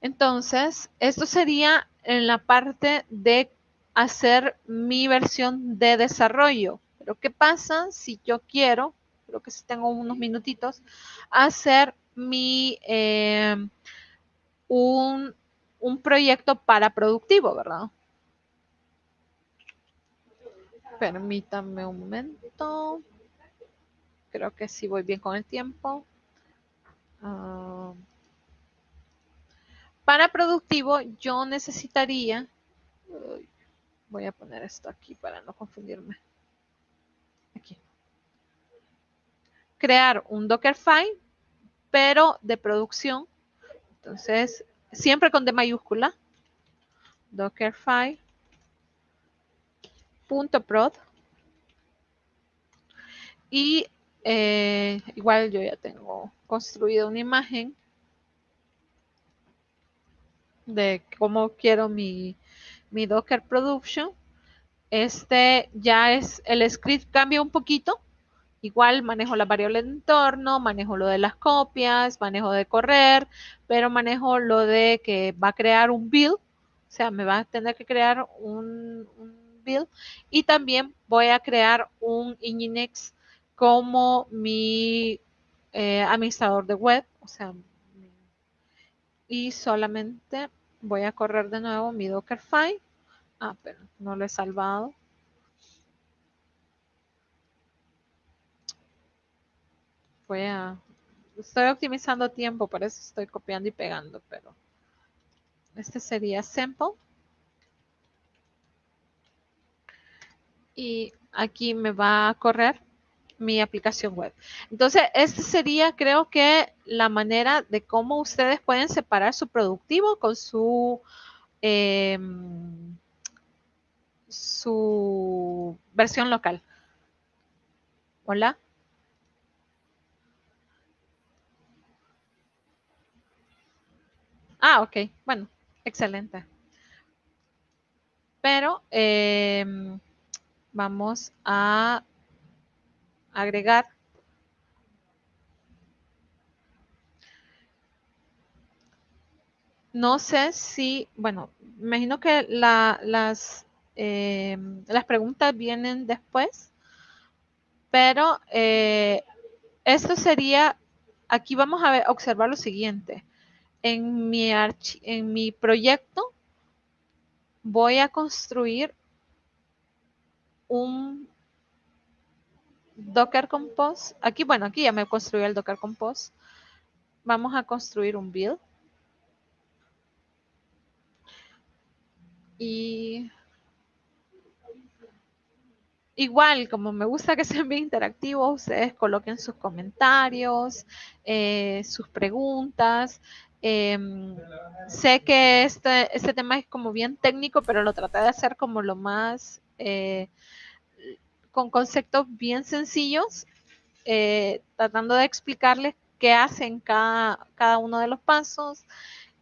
S2: Entonces, esto sería en la parte de hacer mi versión de desarrollo. Pero ¿qué pasa si yo quiero, creo que si tengo unos minutitos, hacer mi, eh, un, un proyecto para productivo, ¿verdad? Permítanme un momento. Creo que sí voy bien con el tiempo. Ah, para productivo yo necesitaría, voy a poner esto aquí para no confundirme. Aquí. Crear un Dockerfile, pero de producción. Entonces, siempre con D mayúscula. Dockerfile. .prod. Y eh, igual yo ya tengo construido una imagen de cómo quiero mi, mi Docker Production. Este ya es, el script cambia un poquito. Igual manejo la variable de entorno, manejo lo de las copias, manejo de correr, pero manejo lo de que va a crear un build. O sea, me va a tener que crear un, Y también voy a crear un Nginx como mi eh, administrador de web. O sea, y solamente voy a correr de nuevo mi Dockerfile. Ah, pero no lo he salvado. Voy a... Estoy optimizando tiempo, por eso estoy copiando y pegando, pero... Este sería Sample. Y aquí me va a correr mi aplicación web. Entonces, esta sería, creo que, la manera de cómo ustedes pueden separar su productivo con su, em, su versión local. Hola. Ah, ok. Bueno, excelente. Pero em, vamos a agregar no sé si, bueno, imagino que las, eh, las preguntas vienen después, pero eh, esto sería, aquí vamos a ver, observar lo siguiente. En mi, en mi proyecto voy a construir un Docker Compose. Aquí, bueno, aquí ya me construí el Docker Compose. Vamos a construir un build. Y igual, como me gusta que sean bien interactivos, ustedes coloquen sus comentarios, eh, sus preguntas. Em, sé que este, este tema es como bien técnico, pero lo traté de hacer como lo más eh, con conceptos bien sencillos, eh, tratando de explicarles qué hacen cada, cada uno de los pasos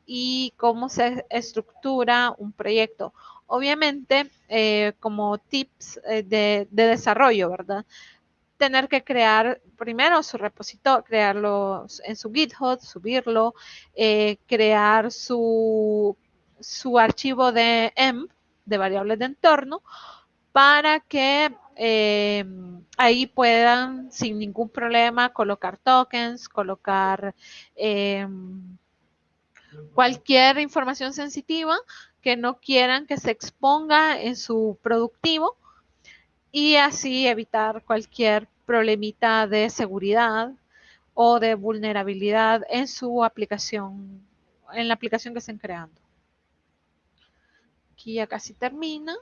S2: y cómo se estructura un proyecto. Obviamente, eh, como tips eh, de, desarrollo, ¿verdad? Tener que crear primero su repositorio, crearlo en su GitHub, subirlo, crear su, su archivo de EMP, de variables de entorno, para que eh, ahí puedan sin ningún problema colocar tokens, colocar eh, cualquier información sensitiva que no quieran que se exponga en su productivo y así evitar cualquier problemita de seguridad o de vulnerabilidad en su aplicación, en la aplicación que estén creando. Aquí ya casi termina.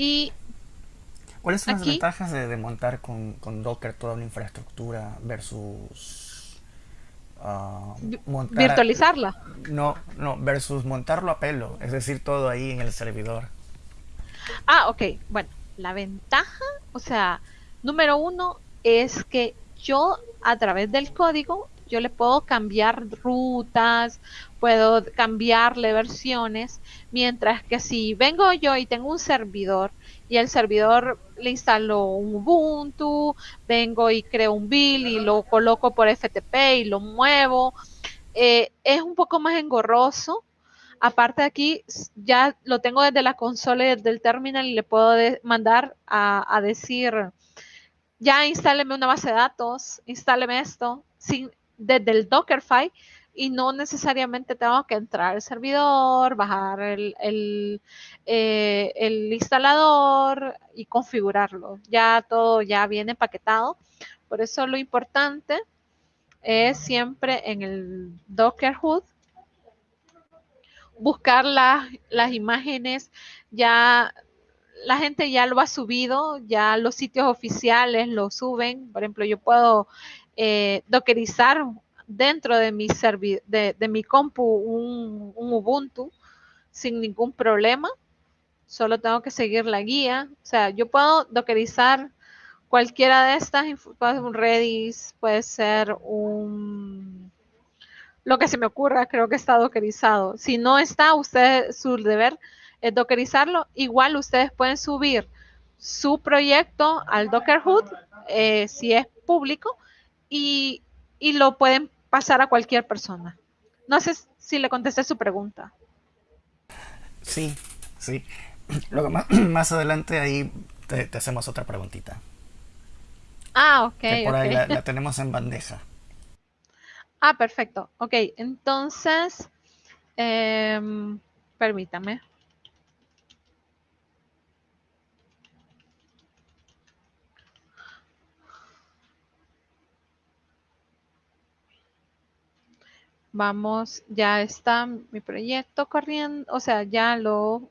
S2: Y
S3: ¿Cuáles son las ventajas de, de montar con, con Docker toda una infraestructura versus montar, a-
S2: virtualizarla.
S3: no, no, versus montarlo a pelo, es decir, todo ahí en el servidor?
S2: Ah, ok. Bueno, la ventaja, o sea, número uno es que yo a través del código, yo le puedo cambiar rutas, puedo cambiarle versiones, mientras que si vengo yo y tengo un servidor y el servidor le instalo un Ubuntu, vengo y creo un build y lo coloco por FTP y lo muevo, eh, es un poco más engorroso. Aparte aquí, ya lo tengo desde la consola y desde el terminal y le puedo mandar a, a decir, ya instáleme una base de datos, instáleme esto, sin, desde el Dockerfile y no necesariamente tengo que entrar al servidor, bajar el, eh, el instalador y configurarlo. Ya todo ya viene empaquetado. Por eso lo importante es siempre en el Docker Hood buscar las, las imágenes, ya la gente ya lo ha subido, ya los sitios oficiales lo suben. Por ejemplo, yo puedo eh, dockerizar dentro de mi, servi de, mi compu un, un Ubuntu sin ningún problema. Solo tengo que seguir la guía. O sea, yo puedo dockerizar cualquiera de estas, puede ser un Redis, puede ser un lo que se me ocurra, creo que está dockerizado. Si no está, usted, su deber es dockerizarlo. Igual ustedes pueden subir su proyecto al Docker Hood, eh, si es público, y, y lo pueden pasar a cualquier persona. No sé si le contesté su pregunta.
S3: Sí, sí. Luego más, más adelante ahí te, te hacemos otra preguntita,
S2: Ah, ok,
S3: que por ahí la tenemos en bandeja.
S2: Ah, perfecto. Ok, entonces, em, permítame. Vamos, ya está mi proyecto corriendo, o sea, ya lo,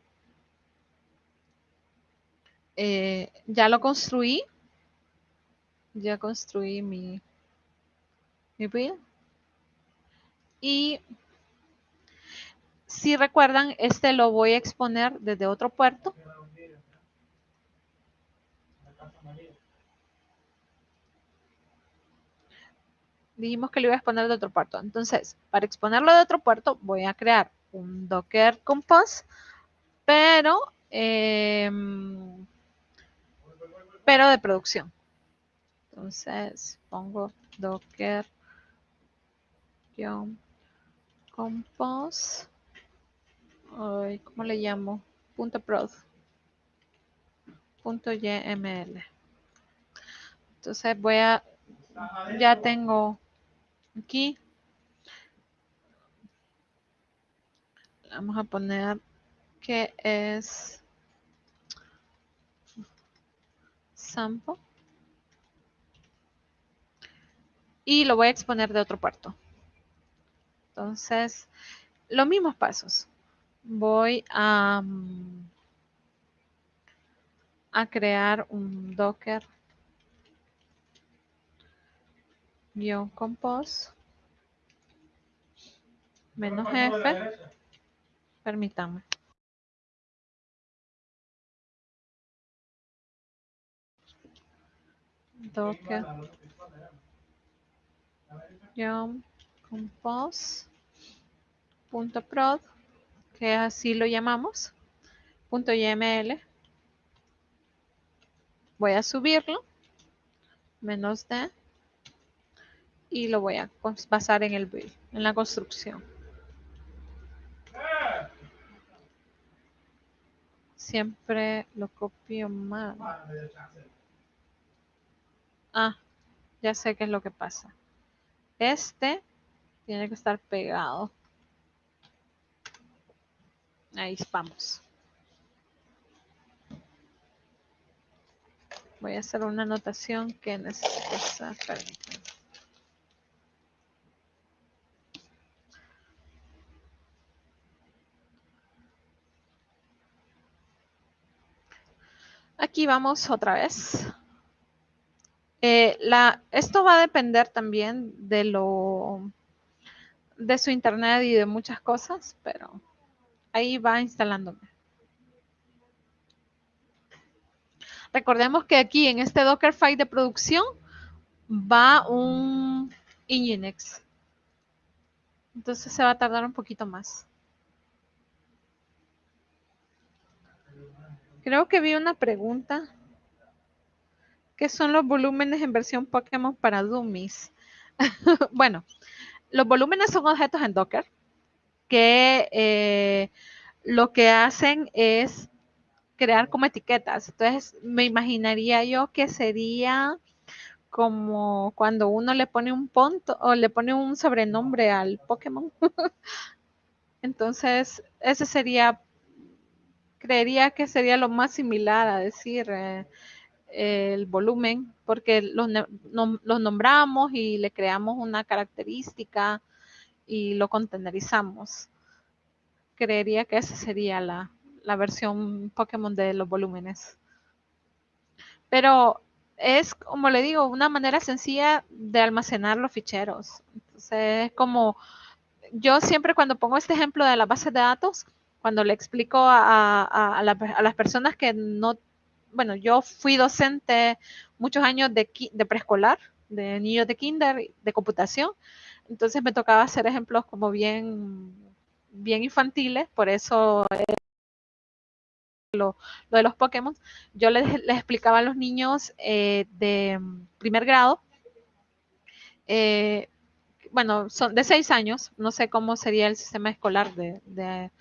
S2: eh, ya lo construí, ya construí mi, mi build. Y si recuerdan, este lo voy a exponer desde otro puerto. Dijimos que lo iba a exponer de otro puerto. Entonces, para exponerlo de otro puerto, voy a crear un Docker Compose, pero, em, pero de producción. Entonces, pongo Docker compose. Ay, ¿Cómo le llamo? Punto prod. Punto YML. Entonces voy a, ya tengo aquí, vamos a poner que es sample y lo voy a exponer de otro puerto. Entonces, los mismos pasos. Voy a, mm, a crear un Docker guion compose menos F. Permítame. Docker guion compose punto prod que así lo llamamos. Punto yml voy a subirlo. Menos d y lo voy a basar en el build en la construcción. Siempre lo copio mal. Ah ya sé qué es lo que pasa. Este tiene que estar pegado. Ahí vamos. Voy a hacer una anotación que necesita permítanme. Aquí vamos otra vez. Eh, la, esto va a depender también de lo de su internet y de muchas cosas, pero ahí va instalándome. Recordemos que aquí en este Dockerfile de producción va un Nginx. Entonces se va a tardar un poquito más. Creo que vi una pregunta. ¿Qué son los volúmenes en versión Pokémon para Dummies? bueno, los volúmenes son objetos en Docker que eh, lo que hacen es crear como etiquetas. Entonces, me imaginaría yo que sería como cuando uno le pone un punto o le pone un sobrenombre al Pokémon. Entonces, ese sería, creería que sería lo más similar a decir eh, el volumen, porque los, nombramos y le creamos una característica y lo contenerizamos. Creería que esa sería la, la versión Pokémon de los volúmenes. Pero es, como le digo, una manera sencilla de almacenar los ficheros. Entonces, es como, yo siempre cuando pongo este ejemplo de la base de datos, cuando le explico a, las personas que no, bueno, yo fui docente muchos años de, de preescolar, de niños de kinder, de computación, entonces me tocaba hacer ejemplos como bien, bien infantiles, por eso lo, de los Pokémon, yo les, explicaba a los niños eh, de primer grado, eh, bueno, son de seis años, no sé cómo sería el sistema escolar de,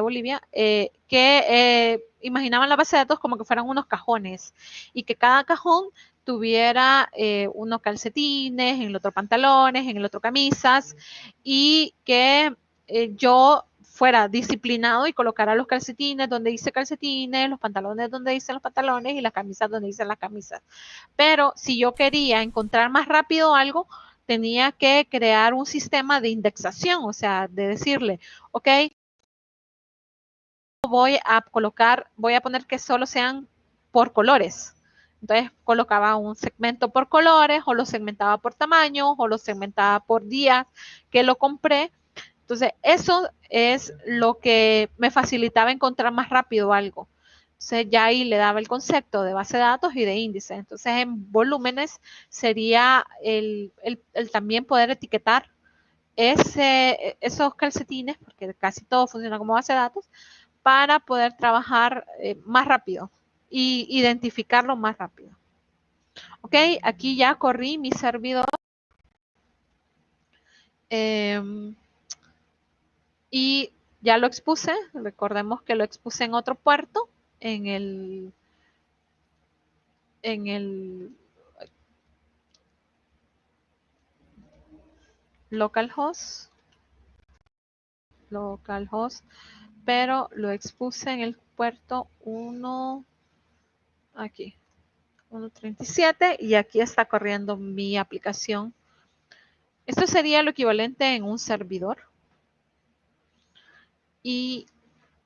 S2: Bolivia, eh, que imaginaban la base de datos como que fueran unos cajones y que cada cajón tuviera unos calcetines, en el otro pantalones, en el otro camisas y que yo fuera disciplinado y colocara los calcetines donde dice calcetines, los pantalones donde dicen los pantalones y las camisas donde dicen las camisas. Pero si yo quería encontrar más rápido algo, tenía que crear un sistema de indexación, o sea, de decirle, ok, voy a colocar, voy a poner que solo sean por colores. Entonces colocaba un segmento por colores o lo segmentaba por tamaño o lo segmentaba por días que lo compré entonces, eso es lo que me facilitaba encontrar más rápido algo. Entonces, ya ahí le daba el concepto de base de datos y de índice. Entonces, en volúmenes sería el, también poder etiquetar esos calcetines, porque casi todo funciona como base de datos, para poder trabajar eh, más rápido y identificarlo más rápido. Ok, aquí ya corrí mi servidor. Em, y ya lo expuse, recordemos que lo expuse en otro puerto, en el, en el localhost, localhost, pero lo expuse en el puerto 1, aquí, 1.37 y aquí está corriendo mi aplicación. Esto sería lo equivalente en un servidor y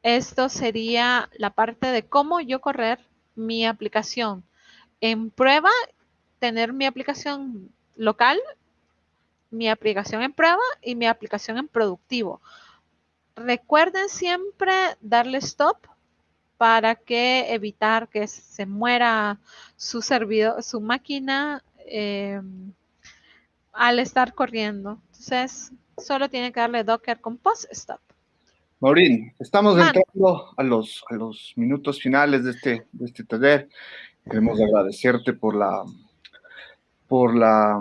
S2: esto sería la parte de cómo yo correr mi aplicación. En prueba, tener mi aplicación local, mi aplicación en prueba y mi aplicación en productivo. Recuerden siempre darle stop para que evitar que se muera su servidor, su máquina eh, al estar corriendo. Entonces, solo tiene que darle docker con post stop.
S1: Maurín, estamos entrando a los, a los minutos finales de este, de este taller. Queremos agradecerte por la, por la,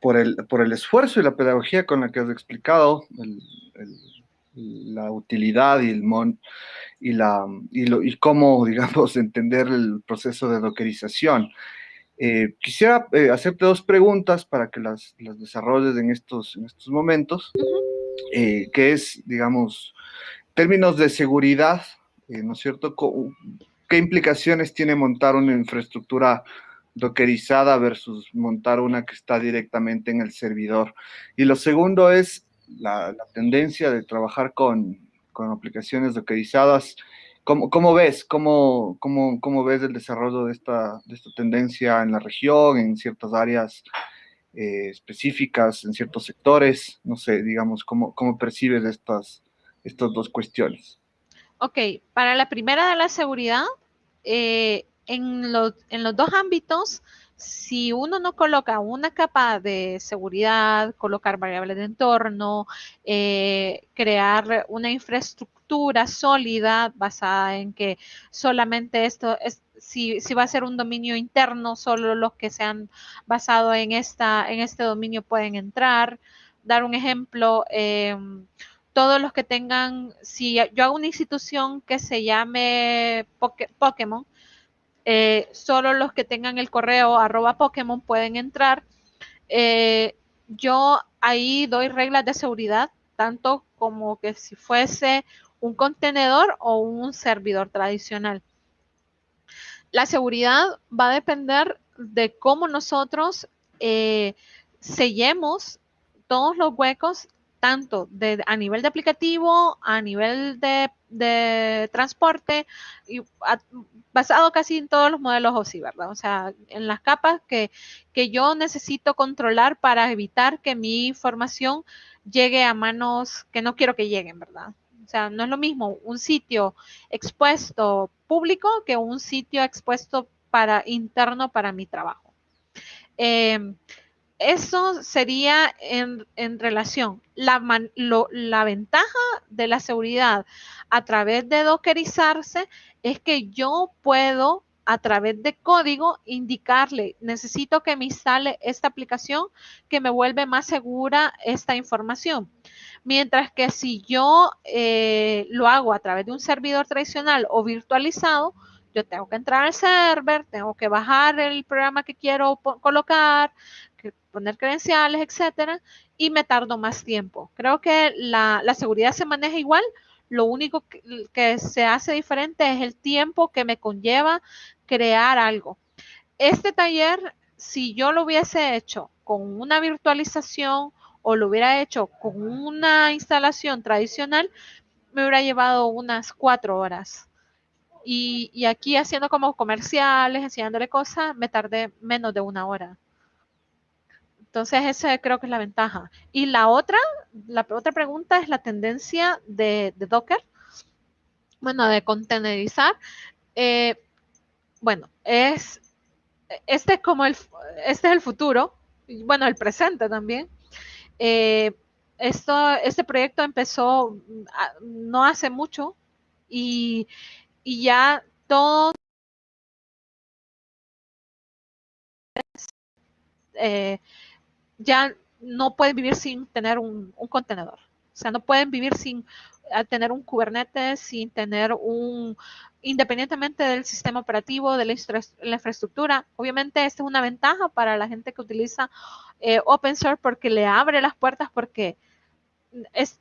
S1: por el, por el esfuerzo y la pedagogía con la que has explicado la utilidad y el mon, y la y, lo, y cómo, digamos, entender el proceso de dockerización. Eh, quisiera eh, hacerte dos preguntas para que las, las desarrolles en estos, en estos momentos. Eh, que es, digamos, términos de seguridad, eh, ¿no es cierto? ¿Qué implicaciones tiene montar una infraestructura dockerizada versus montar una que está directamente en el servidor? Y lo segundo es la, tendencia de trabajar con, con, aplicaciones dockerizadas ¿Cómo, cómo ves? ¿Cómo, cómo, cómo ves el desarrollo de esta, de esta tendencia en la región, en ciertas áreas eh, específicas, en ciertos sectores? No sé, digamos, ¿cómo, cómo percibes estas, estas dos cuestiones?
S2: Ok, para la primera de la seguridad, eh, en, los, en los dos ámbitos, si uno no coloca una capa de seguridad, colocar variables de entorno, eh, crear una infraestructura sólida basada en que solamente esto es, si, va a ser un dominio interno, solo los que se han basado en, esta, en este dominio pueden entrar. Dar un ejemplo, eh, todos los que tengan, si yo hago una institución que se llame Pokémon, eh, solo los que tengan el correo arroba Pokémon pueden entrar. Eh, yo ahí doy reglas de seguridad, tanto como que si fuese un contenedor o un servidor tradicional. La seguridad va a depender de cómo nosotros eh, sellemos todos los huecos tanto a nivel de aplicativo, a nivel de, transporte, y basado casi en todos los modelos OSI, ¿verdad? O sea, en las capas que, que yo necesito controlar para evitar que mi información llegue a manos que no quiero que lleguen, ¿verdad? O sea, no es lo mismo un sitio expuesto público que un sitio expuesto para interno para mi trabajo. Eh, eso sería en, relación. La, ventaja de la seguridad a través de dockerizarse es que yo puedo a través de código indicarle, necesito que me instale esta aplicación que me vuelve más segura esta información. Mientras que si yo eh, lo hago a través de un servidor tradicional o virtualizado, yo tengo que entrar al server, tengo que bajar el programa que quiero colocar, poner credenciales, etcétera, y me tardo más tiempo. Creo que la, seguridad se maneja igual, lo único que, se hace diferente es el tiempo que me conlleva crear algo. Este taller, si yo lo hubiese hecho con una virtualización o lo hubiera hecho con una instalación tradicional, me hubiera llevado unas cuatro horas. Y, y aquí haciendo como comerciales, enseñándole cosas, me tardé menos de una hora. Entonces, esa creo que es la ventaja. Y la otra, la otra pregunta es la tendencia de, Docker, bueno, de contenerizar. Eh, bueno, es, este es como el, este es el futuro, bueno, el presente también. Eh, esto, este proyecto empezó ah, no hace mucho y, y ya todo eh, ya no pueden vivir sin tener un, contenedor. O sea, no pueden vivir sin eh, tener un Kubernetes, sin tener un, independientemente del sistema operativo, de la, infraestructura. Obviamente, esta es una ventaja para la gente que utiliza eh, open source porque le abre las puertas porque es,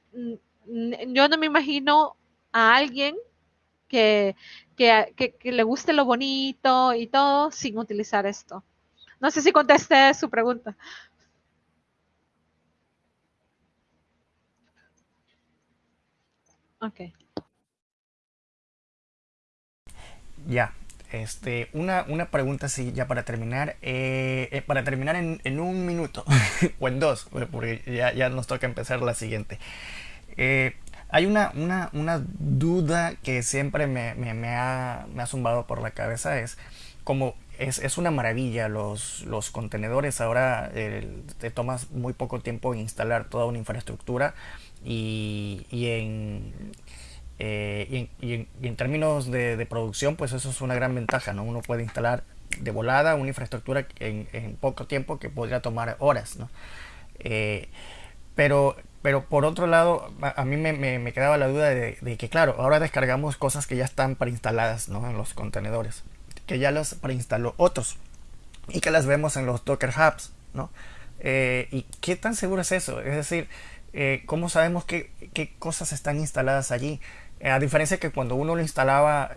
S2: yo no me imagino a alguien que, que, le guste lo bonito y todo sin utilizar esto. No sé si contesté su pregunta. Ok.
S3: Ya, este, una, una pregunta así ya para terminar, eh, eh, para terminar en, un minuto o en dos, porque ya, nos toca empezar la siguiente. Eh, hay una, una, duda que siempre me, me, ha, me, ha, zumbado por la cabeza, es como es, es una maravilla los, los contenedores, ahora te tomas muy poco tiempo en instalar toda una infraestructura y, y, en, eh, y, en, términos de, producción, pues eso es una gran ventaja, ¿no? Uno puede instalar de volada una infraestructura en, en poco tiempo que podría tomar horas, ¿no? Eh, pero, pero por otro lado, a, mí me, me, quedaba la duda de, de, que, claro, ahora descargamos cosas que ya están preinstaladas, ¿no? En los contenedores, que ya las preinstaló otros y que las vemos en los Docker Hubs, ¿no? Eh, ¿Y qué tan seguro es eso? Es decir, eh, ¿cómo sabemos qué, cosas están instaladas allí? Eh, a diferencia que cuando uno lo instalaba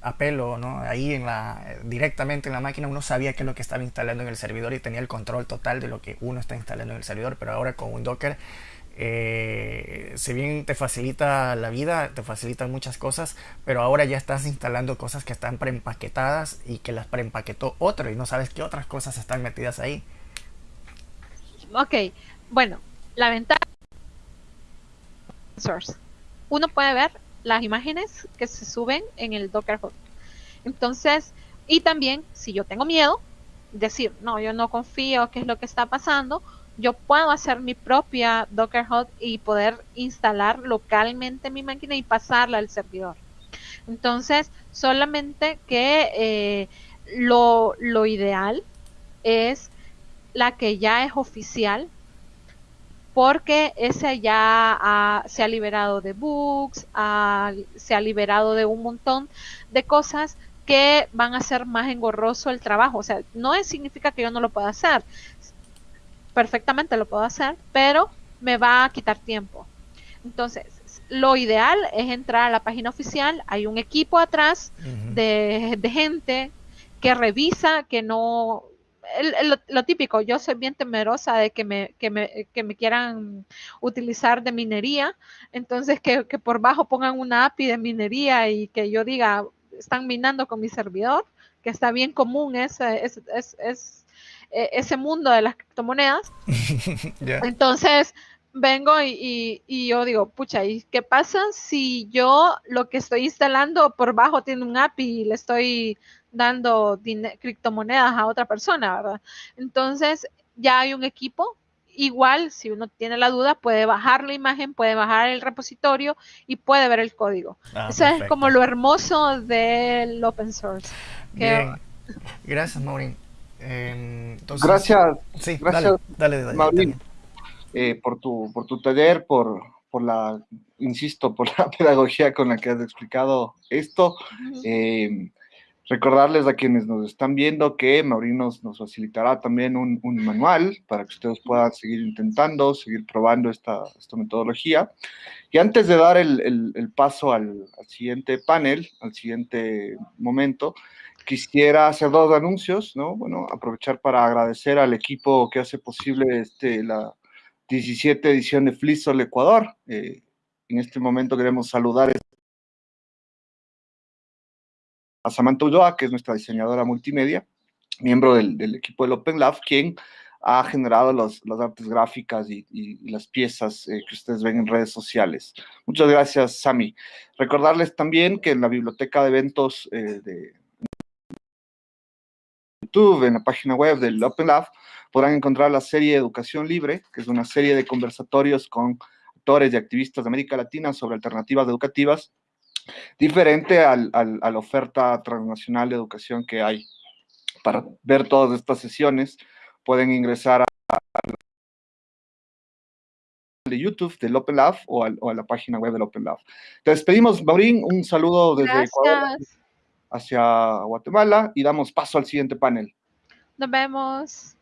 S3: a pelo, ¿no? ahí en la, directamente en la máquina, uno sabía qué es lo que estaba instalando en el servidor y tenía el control total de lo que uno está instalando en el servidor, pero ahora con un Docker eh, si bien te facilita la vida, te facilitan muchas cosas, pero ahora ya estás instalando cosas que están preempaquetadas y que las preempaquetó otro y no sabes qué otras cosas están metidas ahí.
S2: Ok, bueno, la ventaja source. Uno puede ver las imágenes que se suben en el Docker Hub. Entonces, y también, si yo tengo miedo, decir, no, yo no confío, qué es lo que está pasando, yo puedo hacer mi propia Docker Hub y poder instalar localmente mi máquina y pasarla al servidor. Entonces, solamente que eh, lo, ideal es la que ya es oficial, porque ese ya se ha liberado de bugs, se ha liberado de un montón de cosas que van a hacer más engorroso el trabajo. O sea, no significa que yo no lo pueda hacer. Perfectamente lo puedo hacer, pero me va a quitar tiempo. Entonces, lo ideal es entrar a la página oficial. Hay un equipo atrás de, gente que revisa, que no... lo, típico, yo soy bien temerosa de que me, que me, que me quieran utilizar de minería, entonces que, que por bajo pongan una API de minería y que yo diga, están minando con mi servidor, que está bien común ese, es, es, e, ese mundo de las criptomonedas. Entonces, vengo y, yo digo, pucha, ¿y qué pasa si yo lo que estoy instalando por bajo tiene un API y le estoy dando criptomonedas a otra persona, ¿verdad? Entonces, ya hay un equipo igual, si uno tiene la duda, puede bajar la imagen, puede bajar el repositorio y puede ver el código. Ah, Eso es como lo hermoso del open source.
S3: Bien. Gracias, Maureen.
S1: Em, gracias, sí, gracias, dale, dale, eh, por, tu, por tu taller, por, por la, insisto, por la pedagogía con la que has explicado esto. Recordarles a quienes nos están viendo que Maureen nos, facilitará también un, manual para que ustedes puedan seguir intentando, seguir probando esta, esta metodología. Y antes de dar el, paso al, siguiente panel, al siguiente momento, quisiera hacer dos anuncios, ¿no? Bueno, aprovechar para agradecer al equipo que hace posible este, la 17 edición de Flisol Ecuador. Eh, en este momento queremos saludar a Samantha Ulloa, que es nuestra diseñadora multimedia, miembro del, equipo del Open Lab, quien ha generado las artes gráficas y, las piezas eh, que ustedes ven en redes sociales. Muchas gracias, Sami. Recordarles también que en la biblioteca de eventos eh, de YouTube, en la página web del Open Lab, podrán encontrar la serie Educación Libre, que es una serie de conversatorios con actores y activistas de América Latina sobre alternativas educativas diferente al, a la oferta transnacional de educación que hay. Para ver todas estas sesiones, pueden ingresar a, de YouTube del Open Lab o, a la página web del Open Lab. Te despedimos, Maurín, un saludo desde Ecuador hacia Guatemala y damos paso al siguiente panel.
S2: Nos vemos.